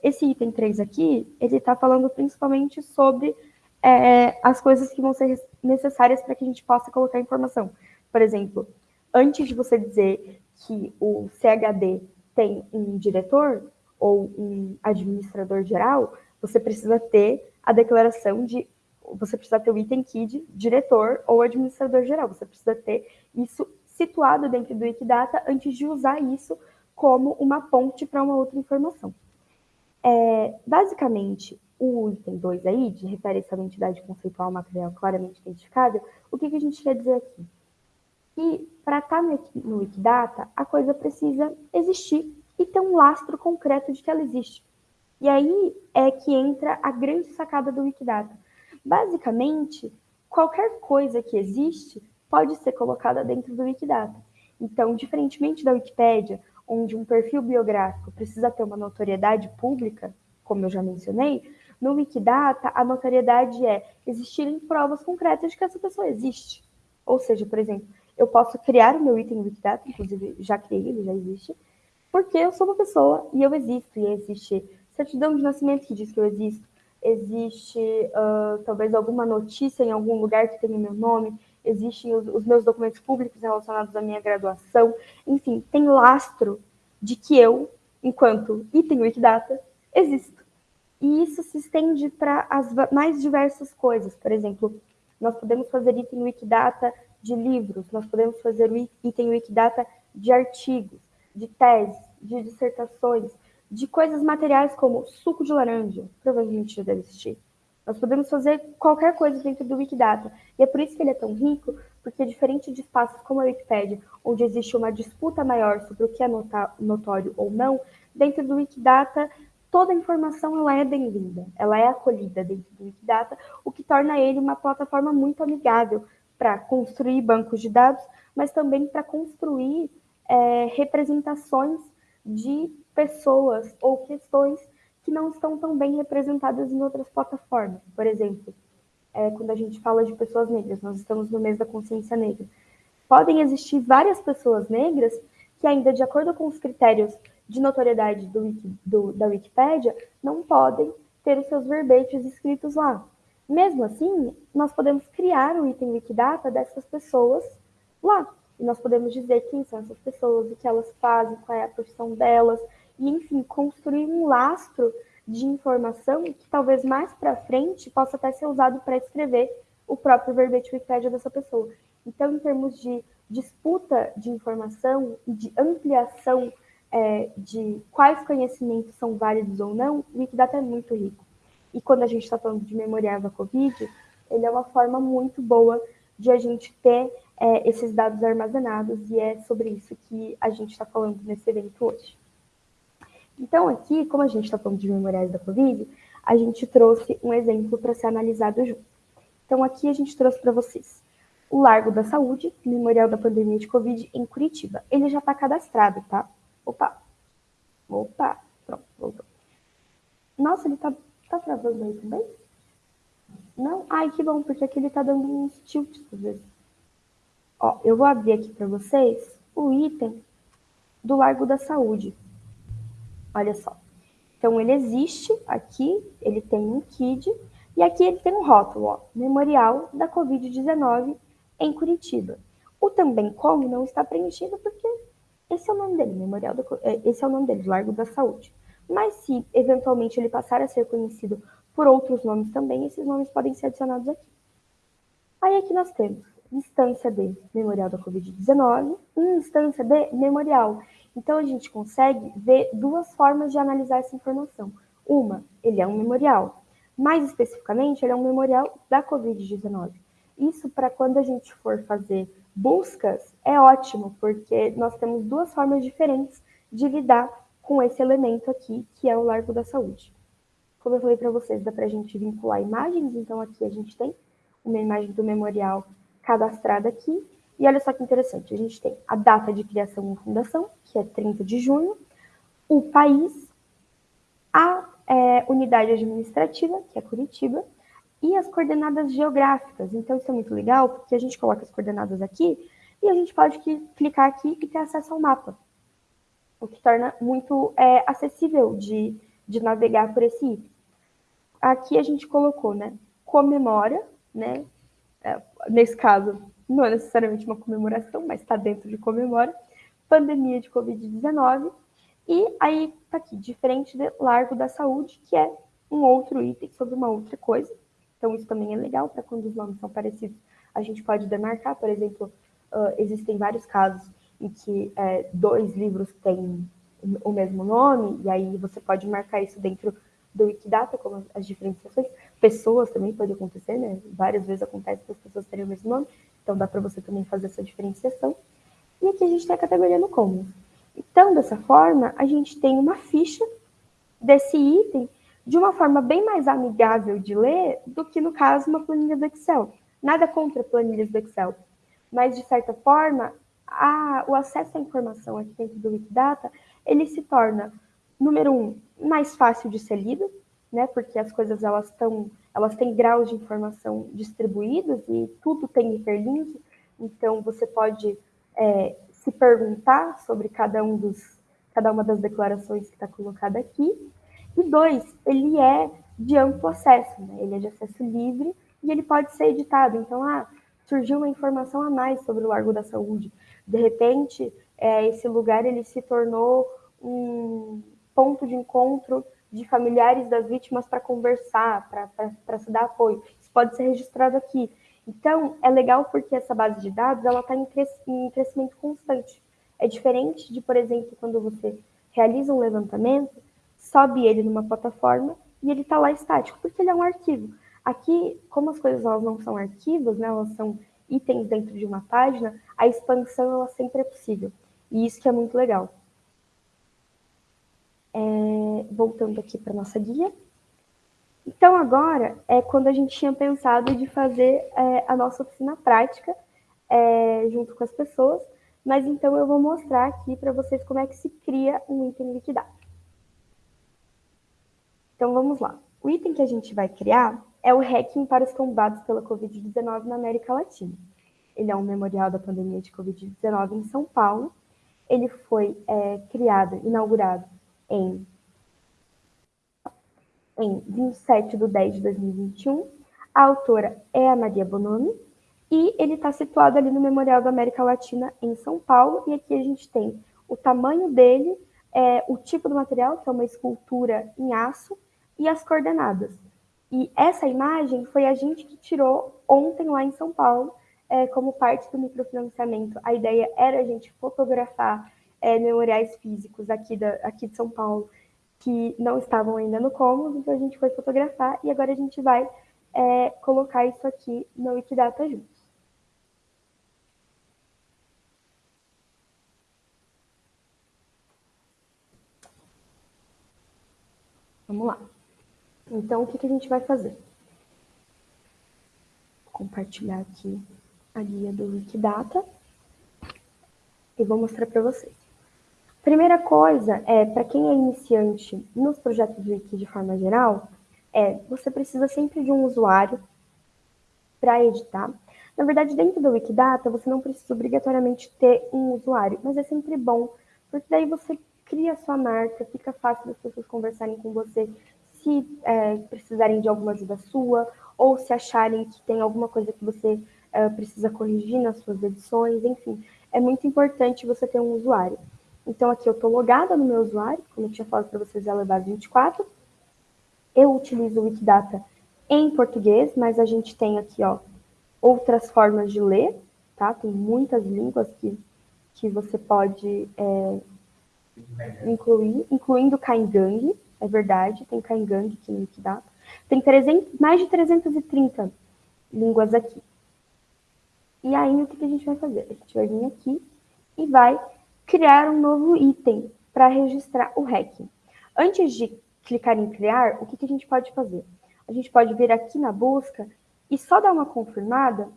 Esse item 3 aqui, ele está falando principalmente sobre é, as coisas que vão ser necessárias para que a gente possa colocar informação. Por exemplo, antes de você dizer que o CHD tem um diretor ou um administrador geral, você precisa ter a declaração de você precisa ter o item KID, diretor ou administrador geral. Você precisa ter isso situado dentro do Wikidata antes de usar isso como uma ponte para uma outra informação. É, basicamente, o item 2 aí, de referência à entidade conceitual material claramente identificada, o que, que a gente quer dizer aqui? Que para estar tá no Wikidata, a coisa precisa existir e ter um lastro concreto de que ela existe. E aí é que entra a grande sacada do Wikidata. Basicamente, qualquer coisa que existe pode ser colocada dentro do Wikidata. Então, diferentemente da Wikipédia, onde um perfil biográfico precisa ter uma notoriedade pública, como eu já mencionei, no Wikidata a notoriedade é existirem provas concretas de que essa pessoa existe. Ou seja, por exemplo, eu posso criar o meu item Wikidata, inclusive já criei, ele já existe, porque eu sou uma pessoa e eu existo, e existe certidão de nascimento que diz que eu existo, existe uh, talvez alguma notícia em algum lugar que tenha meu nome, existem os, os, meus documentos públicos relacionados à minha graduação, enfim, tem lastro de que eu, enquanto item Wikidata, existo. E isso se estende para as mais diversas coisas. Por exemplo, nós podemos fazer item Wikidata de livros, nós podemos fazer item Wikidata de artigos, de teses, de dissertações, de coisas materiais como suco de laranja, provavelmente já deve existir. Nós podemos fazer qualquer coisa dentro do Wikidata. E é por isso que ele é tão rico, porque diferente de espaços como a Wikipédia, onde existe uma disputa maior sobre o que é notório ou não, dentro do Wikidata toda a informação ela é bem-vinda, ela é acolhida dentro do Wikidata, o que torna ele uma plataforma muito amigável para construir bancos de dados, mas também para construir é, representações de pessoas ou questões que não estão tão bem representadas em outras plataformas. Por exemplo, é, quando a gente fala de pessoas negras, nós estamos no mês da consciência negra. Podem existir várias pessoas negras que ainda, de acordo com os critérios de notoriedade do, do, da Wikipédia, não podem ter os seus verbetes escritos lá. Mesmo assim, nós podemos criar o item Wikidata dessas pessoas lá. E nós podemos dizer quem são essas pessoas, o que elas fazem, qual é a profissão delas, e, enfim, construir um lastro de informação que talvez mais para frente possa até ser usado para escrever o próprio verbete Wikipédia dessa pessoa. Então, em termos de disputa de informação e de ampliação é, de quais conhecimentos são válidos ou não, o Wikidata é muito rico. E quando a gente está falando de memorial da Covid, ele é uma forma muito boa de a gente ter é, esses dados armazenados, e é sobre isso que a gente está falando nesse evento hoje. Então, aqui, como a gente está falando de memoriais da Covid, a gente trouxe um exemplo para ser analisado junto. Então, aqui a gente trouxe para vocês o Largo da Saúde, Memorial da Pandemia de Covid em Curitiba. Ele já está cadastrado, tá? Opa! Opa! Pronto, voltou. Nossa, ele tá, tá travando aí também? Não? Ai, que bom, porque aqui ele tá dando uns tilts às vezes. Ó, eu vou abrir aqui para vocês o item do Largo da Saúde. Olha só. Então, ele existe aqui, ele tem um KID, e aqui ele tem um rótulo, ó, Memorial da Covid-19 em Curitiba. O também como não está preenchido porque esse é o nome dele, Memorial do, é, esse é o nome dele, Largo da Saúde. Mas se eventualmente ele passar a ser conhecido por outros nomes também, esses nomes podem ser adicionados aqui. Aí aqui nós temos instância de Memorial da Covid-19 e instância de Memorial. Então a gente consegue ver duas formas de analisar essa informação. Uma, ele é um memorial. Mais especificamente, ele é um memorial da Covid-19. Isso para quando a gente for fazer buscas é ótimo, porque nós temos duas formas diferentes de lidar com esse elemento aqui, que é o Largo da Saúde. Como eu falei para vocês, dá para a gente vincular imagens, então aqui a gente tem uma imagem do memorial cadastrada aqui, e olha só que interessante, a gente tem a data de criação ou fundação, que é 30 de junho, o país, a é, unidade administrativa, que é Curitiba, e as coordenadas geográficas. Então, isso é muito legal, porque a gente coloca as coordenadas aqui e a gente pode clicar aqui e ter acesso ao mapa, o que torna muito é, acessível de, de navegar por esse item. Aqui a gente colocou, né, comemora, né, é, nesse caso, não é necessariamente uma comemoração, mas está dentro de comemora, pandemia de Covid-19, e aí está aqui, diferente do Largo da Saúde, que é um outro item sobre uma outra coisa. Então, isso também é legal para quando os nomes são parecidos. A gente pode demarcar, por exemplo, uh, existem vários casos em que é, dois livros têm o mesmo nome, e aí você pode marcar isso dentro do Wikidata, como as diferenciações. Pessoas também pode acontecer, né? Várias vezes acontece que as pessoas terem o mesmo nome, então dá para você também fazer essa diferenciação. E aqui a gente tem a categoria no Commons. Então, dessa forma, a gente tem uma ficha desse item de uma forma bem mais amigável de ler do que, no caso, uma planilha do Excel. Nada contra planilhas do Excel, mas, de certa forma, a, o acesso à informação aqui dentro do Wikidata, ele se torna, número um, mais fácil de ser lido, né, porque as coisas elas, tão, elas têm graus de informação distribuídos e tudo tem hiperlink, então você pode é, se perguntar sobre cada, um dos, cada uma das declarações que está colocada aqui. E dois, ele é de amplo acesso, né? ele é de acesso livre e ele pode ser editado. Então, ah, surgiu uma informação a mais sobre o Largo da Saúde. De repente, é, esse lugar ele se tornou um ponto de encontro de familiares das vítimas para conversar, para se dar apoio. Isso pode ser registrado aqui. Então, é legal porque essa base de dados ela está em, cres em crescimento constante. É diferente de, por exemplo, quando você realiza um levantamento, sobe ele numa plataforma e ele está lá estático, porque ele é um arquivo. Aqui, como as coisas elas não são arquivos, né, elas são itens dentro de uma página, a expansão ela sempre é possível. E isso que é muito legal. É, voltando aqui para nossa guia. Então, agora é quando a gente tinha pensado de fazer é, a nossa oficina prática é, junto com as pessoas, mas então eu vou mostrar aqui para vocês como é que se cria um item liquidado. Então, vamos lá. O item que a gente vai criar é o hacking para os combates pela Covid-19 na América Latina. Ele é um memorial da pandemia de Covid-19 em São Paulo. Ele foi é, criado, inaugurado em em 27 de 10 de 2021. A autora é a Maria Bonomi e ele está situado ali no Memorial da América Latina, em São Paulo. E aqui a gente tem o tamanho dele, é, o tipo do material, que é uma escultura em aço, e as coordenadas. E essa imagem foi a gente que tirou ontem lá em São Paulo, é, como parte do microfinanciamento. A ideia era a gente fotografar é, memoriais físicos aqui, da, aqui de São Paulo que não estavam ainda no Commons, então a gente foi fotografar e agora a gente vai é, colocar isso aqui no Wikidata juntos. Vamos lá. Então, o que, que a gente vai fazer? Vou compartilhar aqui a guia do Wikidata e vou mostrar para vocês. Primeira coisa, é para quem é iniciante nos projetos Wiki de forma geral, é você precisa sempre de um usuário para editar. Na verdade, dentro do Wikidata, você não precisa obrigatoriamente ter um usuário, mas é sempre bom, porque daí você cria sua marca, fica fácil das pessoas conversarem com você se é, precisarem de alguma ajuda sua, ou se acharem que tem alguma coisa que você é, precisa corrigir nas suas edições, enfim. É muito importante você ter um usuário. Então, aqui eu estou logada no meu usuário, como eu tinha falado para vocês, é base 24. Eu utilizo o Wikidata em português, mas a gente tem aqui, ó, outras formas de ler, tá? Tem muitas línguas que, que você pode é, incluir, incluindo Kaingang, é verdade, tem Kaingang aqui no Wikidata. Tem 300, mais de 330 línguas aqui. E aí, o que, que a gente vai fazer? A gente vai vir aqui e vai criar um novo item para registrar o REC. Antes de clicar em criar, o que, que a gente pode fazer? A gente pode vir aqui na busca e só dar uma confirmada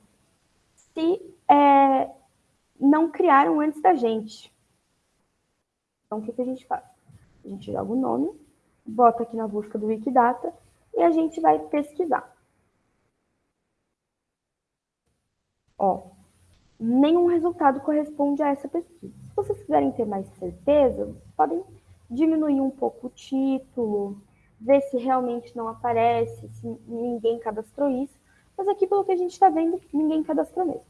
se é, não criaram antes da gente. Então, o que, que a gente faz? A gente joga o nome, bota aqui na busca do Wikidata e a gente vai pesquisar. Ó, nenhum resultado corresponde a essa pesquisa. Se vocês quiserem ter mais certeza, podem diminuir um pouco o título, ver se realmente não aparece, se ninguém cadastrou isso. Mas aqui, pelo que a gente está vendo, ninguém cadastrou mesmo.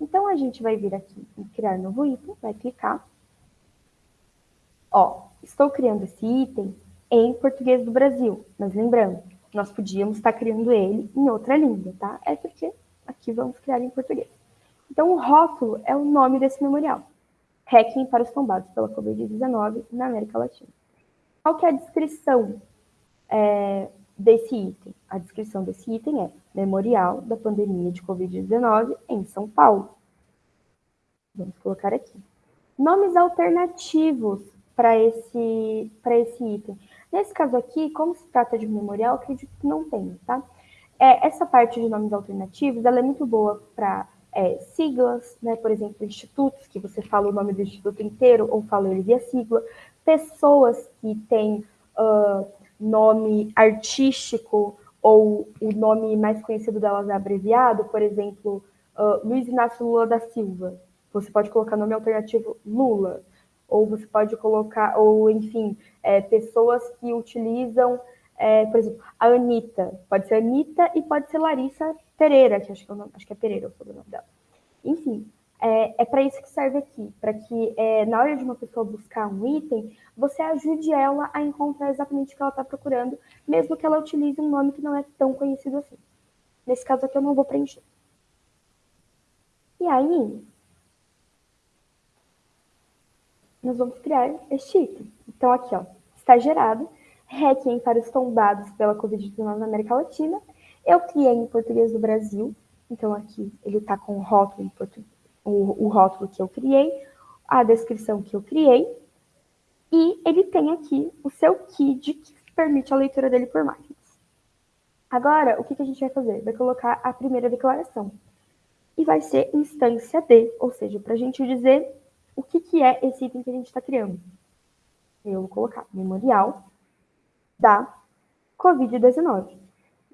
Então, a gente vai vir aqui em criar novo item, vai clicar. Ó, estou criando esse item em português do Brasil, mas lembrando, nós podíamos estar criando ele em outra língua, tá? É porque aqui vamos criar em português. Então, o rótulo é o nome desse memorial. Hacking para os tombados pela Covid-19 na América Latina. Qual que é a descrição é, desse item? A descrição desse item é Memorial da Pandemia de Covid-19 em São Paulo. Vamos colocar aqui. Nomes alternativos para esse, esse item. Nesse caso aqui, como se trata de memorial, acredito que não tem, tá? É, essa parte de nomes alternativos, ela é muito boa para é, siglas, né? Por exemplo, institutos, que você fala o nome do instituto inteiro ou fala ele via sigla. Pessoas que têm uh, nome artístico ou o nome mais conhecido delas é abreviado, por exemplo, uh, Luiz Inácio Lula da Silva. Você pode colocar nome alternativo Lula, ou você pode colocar, ou enfim, é, pessoas que utilizam, é, por exemplo, a Anitta. Pode ser Anitta e pode ser Larissa Pereira, que acho que, é, nome, acho que é Pereira o sobrenome dela. Enfim, é, é para isso que serve aqui, para que é, na hora de uma pessoa buscar um item, você ajude ela a encontrar exatamente o que ela está procurando, mesmo que ela utilize um nome que não é tão conhecido assim. Nesse caso aqui eu não vou preencher. E aí, nós vamos criar este item. Então aqui, ó, está gerado, Requiem para os tombados pela Covid-19 na América Latina. Eu criei em português do Brasil, então aqui ele está com o rótulo o, o rótulo que eu criei, a descrição que eu criei, e ele tem aqui o seu KID, que permite a leitura dele por máquinas. Agora, o que, que a gente vai fazer? Vai colocar a primeira declaração. E vai ser instância D, ou seja, para a gente dizer o que, que é esse item que a gente está criando. Eu vou colocar memorial da COVID-19.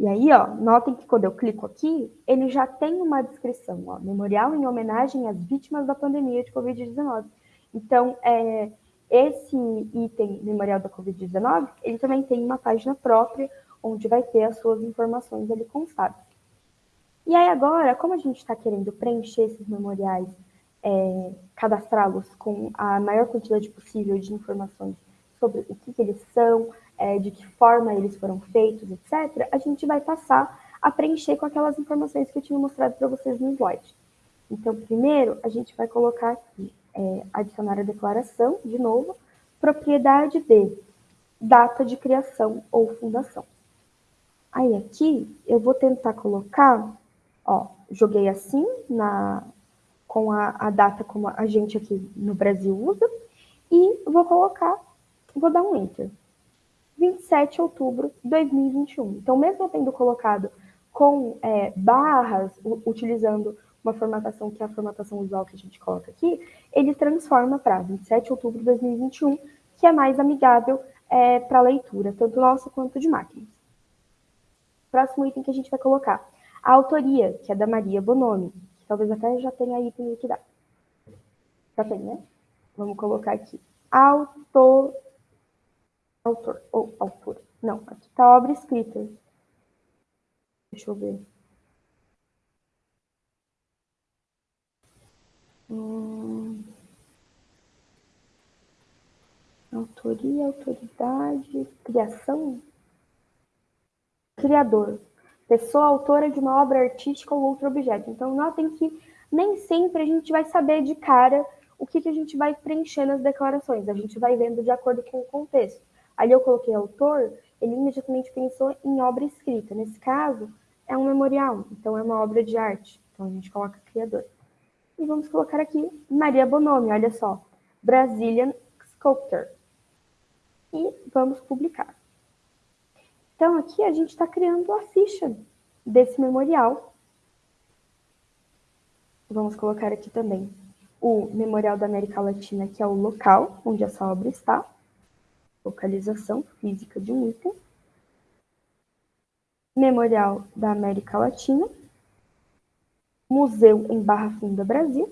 E aí, ó, notem que quando eu clico aqui, ele já tem uma descrição, ó, memorial em homenagem às vítimas da pandemia de Covid-19. Então, é, esse item memorial da Covid-19, ele também tem uma página própria, onde vai ter as suas informações ali constadas. E aí agora, como a gente está querendo preencher esses memoriais, é, cadastrá-los com a maior quantidade possível de informações sobre o que, que eles são, é, de que forma eles foram feitos, etc., a gente vai passar a preencher com aquelas informações que eu tinha mostrado para vocês no slide. Então, primeiro, a gente vai colocar aqui, é, adicionar a declaração, de novo, propriedade de data de criação ou fundação. Aí aqui, eu vou tentar colocar, ó, joguei assim, na, com a, a data como a gente aqui no Brasil usa, e vou colocar, vou dar um Enter. 27 de outubro de 2021. Então, mesmo tendo colocado com é, barras, utilizando uma formatação que é a formatação usual que a gente coloca aqui, ele transforma para 27 de outubro de 2021, que é mais amigável é, para leitura, tanto nossa quanto de máquinas. Próximo item que a gente vai colocar, a autoria, que é da Maria Bonomi, que talvez até já tenha item aqui. Já tem, né? Vamos colocar aqui. Autor autor ou autora. Não, aqui está a obra escrita. Deixa eu ver. Hum... Autoria, autoridade, criação. Criador. Pessoa autora de uma obra artística ou outro objeto. Então, notem que nem sempre a gente vai saber de cara o que, que a gente vai preencher nas declarações. A gente vai vendo de acordo com o contexto. Ali eu coloquei autor, ele imediatamente pensou em obra escrita. Nesse caso, é um memorial, então é uma obra de arte. Então a gente coloca criador. E vamos colocar aqui Maria Bonomi, olha só. Brazilian Sculptor. E vamos publicar. Então aqui a gente está criando a ficha desse memorial. Vamos colocar aqui também o Memorial da América Latina, que é o local onde essa obra está localização física de um item, Memorial da América Latina, Museu em Barra Funda, Brasil.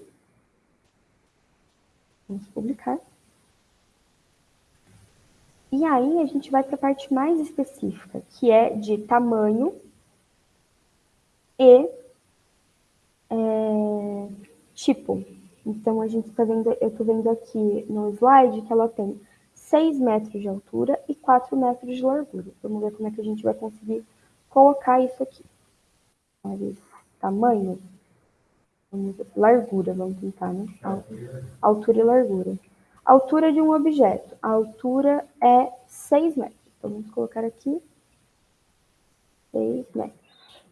Vamos publicar. E aí a gente vai para a parte mais específica, que é de tamanho e é, tipo. Então, a gente está vendo, eu estou vendo aqui no slide que ela tem 6 metros de altura e 4 metros de largura. Vamos ver como é que a gente vai conseguir colocar isso aqui. Tamanho. Largura, vamos tentar, né? Altura e largura. Altura de um objeto. A altura é 6 metros. Então, vamos colocar aqui 6 metros.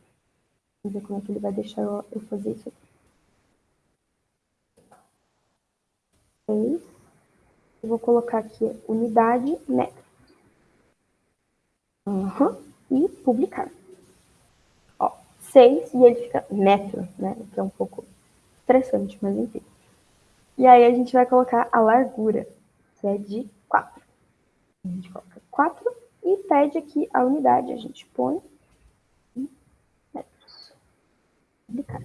Vamos ver como é que ele vai deixar eu fazer isso aqui. 6. Eu vou colocar aqui unidade metro. Uhum. E publicar. Ó, 6 e ele fica metro, né? Que é um pouco estressante, mas enfim. E aí a gente vai colocar a largura, que é de 4. A gente coloca 4 e pede aqui a unidade. A gente põe metros. Publicar.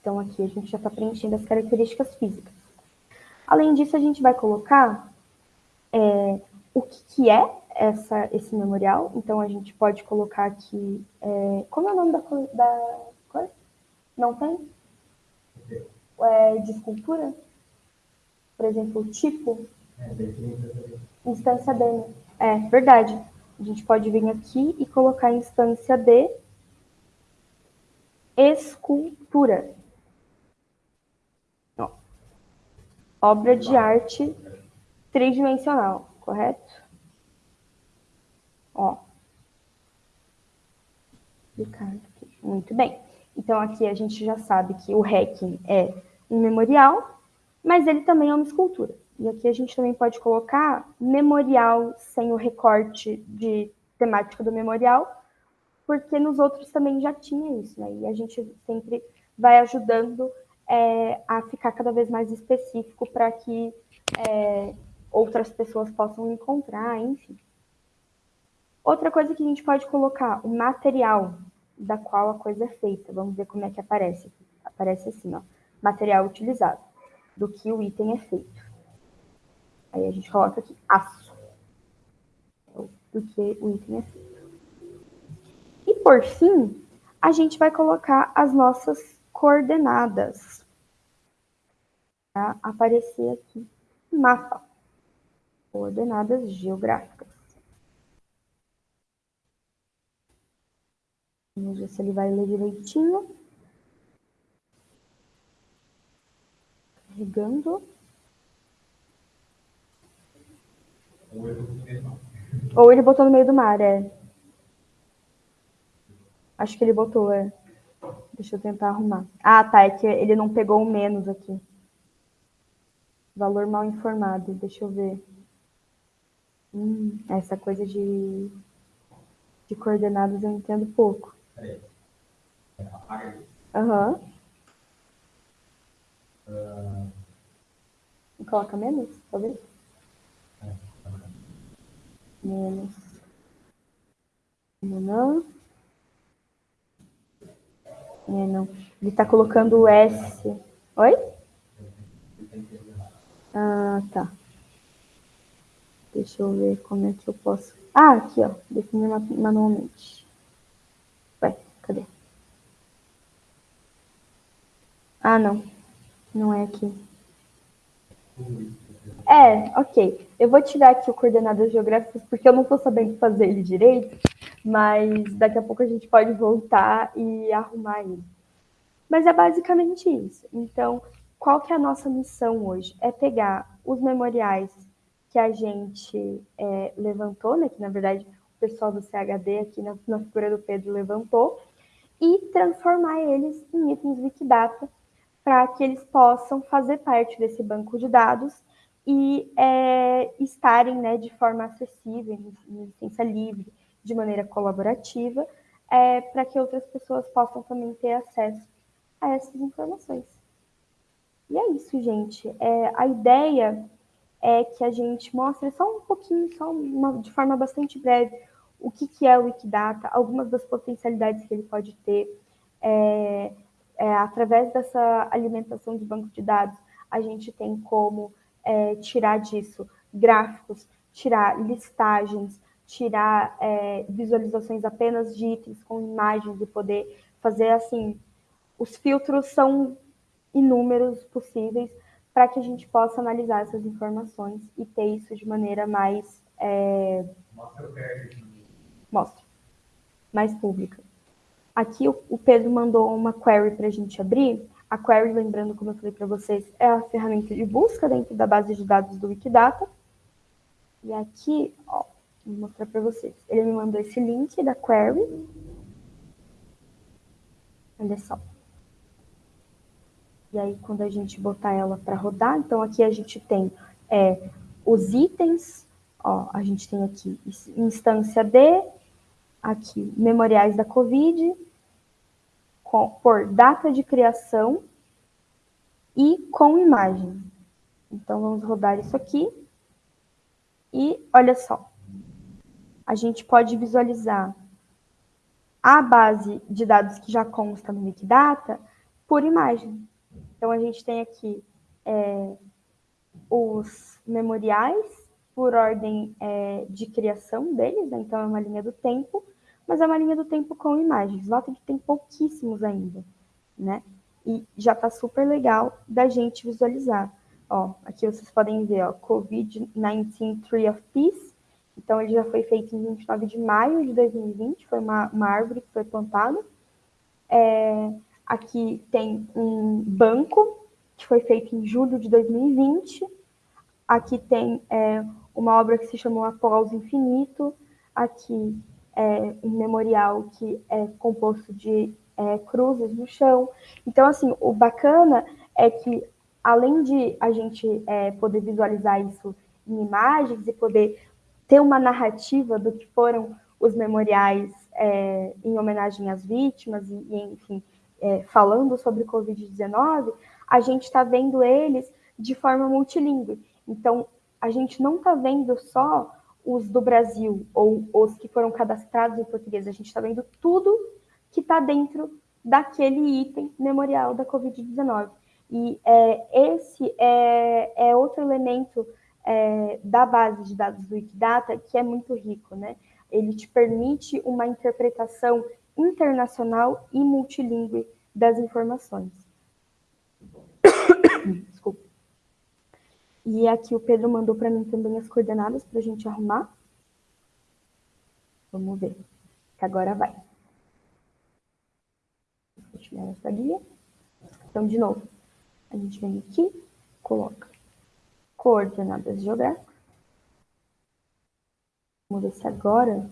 Então, aqui a gente já está preenchendo as características físicas. Além disso, a gente vai colocar é, o que, que é essa, esse memorial. Então, a gente pode colocar aqui... É, como é o nome da, da? Não tem? É, de escultura? Por exemplo, tipo? Instância D. Né? É, verdade. A gente pode vir aqui e colocar instância de escultura. Obra de arte tridimensional, correto? Ó. Muito bem. Então, aqui a gente já sabe que o Hacking é um memorial, mas ele também é uma escultura. E aqui a gente também pode colocar memorial sem o recorte de temática do memorial, porque nos outros também já tinha isso, né? E a gente sempre vai ajudando é, a ficar cada vez mais específico para que é, outras pessoas possam encontrar, enfim. Outra coisa que a gente pode colocar, o material da qual a coisa é feita. Vamos ver como é que aparece. Aparece assim, ó, material utilizado, do que o item é feito. Aí a gente coloca aqui aço, do que o item é feito. E por fim, a gente vai colocar as nossas coordenadas aparecer aqui mapa, coordenadas geográficas. Vamos ver se ele vai ler direitinho. Carregando. Ou ele botou no meio do mar, é. Acho que ele botou, é. Deixa eu tentar arrumar. Ah, tá, é que ele não pegou o menos aqui. Valor mal informado, deixa eu ver. Hum, essa coisa de, de coordenadas eu entendo pouco. Aham. Uhum. Uh... Coloca menos, talvez? Menos. Não. É, não. Ele está colocando o S. Oi? Ah, tá. Deixa eu ver como é que eu posso... Ah, aqui, ó. Definir manualmente. Ué, cadê? Ah, não. Não é aqui. É, ok. Eu vou tirar aqui o coordenadas geográficas porque eu não estou sabendo fazer ele direito, mas daqui a pouco a gente pode voltar e arrumar ele. Mas é basicamente isso. Então, qual que é a nossa missão hoje? É pegar os memoriais que a gente é, levantou, né, que na verdade o pessoal do CHD aqui na, na figura do Pedro levantou, e transformar eles em itens Wikidata para que eles possam fazer parte desse banco de dados e é, estarem né, de forma acessível, em licença livre, de maneira colaborativa, é, para que outras pessoas possam também ter acesso a essas informações. E é isso, gente. É, a ideia é que a gente mostre só um pouquinho, só uma, de forma bastante breve, o que, que é o Wikidata, algumas das potencialidades que ele pode ter, é, é, através dessa alimentação de banco de dados, a gente tem como é, tirar disso gráficos, tirar listagens, tirar é, visualizações apenas de itens com imagens e poder fazer assim. Os filtros são inúmeros possíveis para que a gente possa analisar essas informações e ter isso de maneira mais. É... Mostra. Mais pública. Aqui o Pedro mandou uma query para a gente abrir. A query, lembrando, como eu falei para vocês, é a ferramenta de busca dentro da base de dados do Wikidata. E aqui, ó, vou mostrar para vocês. Ele me mandou esse link da query. Olha só. E aí, quando a gente botar ela para rodar, então aqui a gente tem é, os itens, ó, a gente tem aqui instância D, aqui memoriais da COVID, com, por data de criação e com imagem. Então, vamos rodar isso aqui. E olha só, a gente pode visualizar a base de dados que já consta no Wikidata por imagem. Então, a gente tem aqui é, os memoriais por ordem é, de criação deles, né? então é uma linha do tempo, mas é uma linha do tempo com imagens. Nota que tem pouquíssimos ainda, né? E já está super legal da gente visualizar. Ó, aqui vocês podem ver, ó, COVID-19 Tree of Peace. Então, ele já foi feito em 29 de maio de 2020, foi uma, uma árvore que foi plantada. É, Aqui tem um banco, que foi feito em julho de 2020. Aqui tem é, uma obra que se chamou Aplauso Infinito. Aqui é um memorial que é composto de é, cruzes no chão. Então, assim, o bacana é que, além de a gente é, poder visualizar isso em imagens e poder ter uma narrativa do que foram os memoriais é, em homenagem às vítimas e, e enfim, é, falando sobre Covid-19, a gente está vendo eles de forma multilingüe. Então, a gente não está vendo só os do Brasil ou os que foram cadastrados em português, a gente está vendo tudo que está dentro daquele item memorial da Covid-19. E é, esse é, é, outro elemento é, da base de dados do Wikidata que é muito rico, né? Ele te permite uma interpretação internacional e multilingüe das informações. *coughs* Desculpa. E aqui o Pedro mandou para mim também as coordenadas para a gente arrumar. Vamos ver, que agora vai. Vou tirar essa guia. Então, de novo, a gente vem aqui, coloca coordenadas geográficas. Vamos ver se agora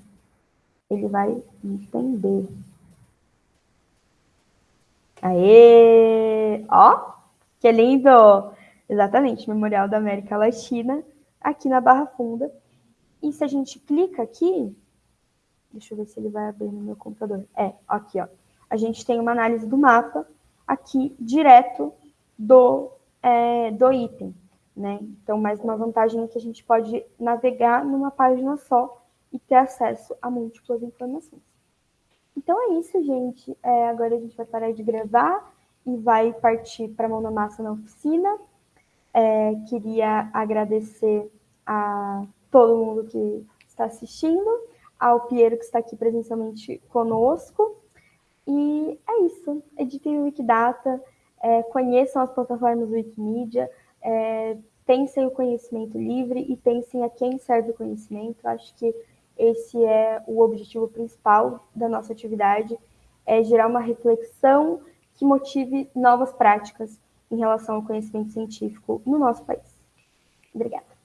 ele vai entender. Aê! Ó, que lindo! Exatamente, Memorial da América Latina, aqui na Barra Funda. E se a gente clica aqui, deixa eu ver se ele vai abrir no meu computador. É, aqui, ó. A gente tem uma análise do mapa aqui direto do, é, do item, né? Então, mais uma vantagem é que a gente pode navegar numa página só e ter acesso a múltiplas informações. Então é isso, gente. É, agora a gente vai parar de gravar e vai partir para a mão na massa na oficina. É, queria agradecer a todo mundo que está assistindo, ao Piero que está aqui presencialmente conosco. E é isso. Editem o Wikidata, é, conheçam as plataformas Wikimedia, é, pensem o conhecimento livre e pensem a quem serve o conhecimento. Acho que esse é o objetivo principal da nossa atividade, é gerar uma reflexão que motive novas práticas em relação ao conhecimento científico no nosso país. Obrigada.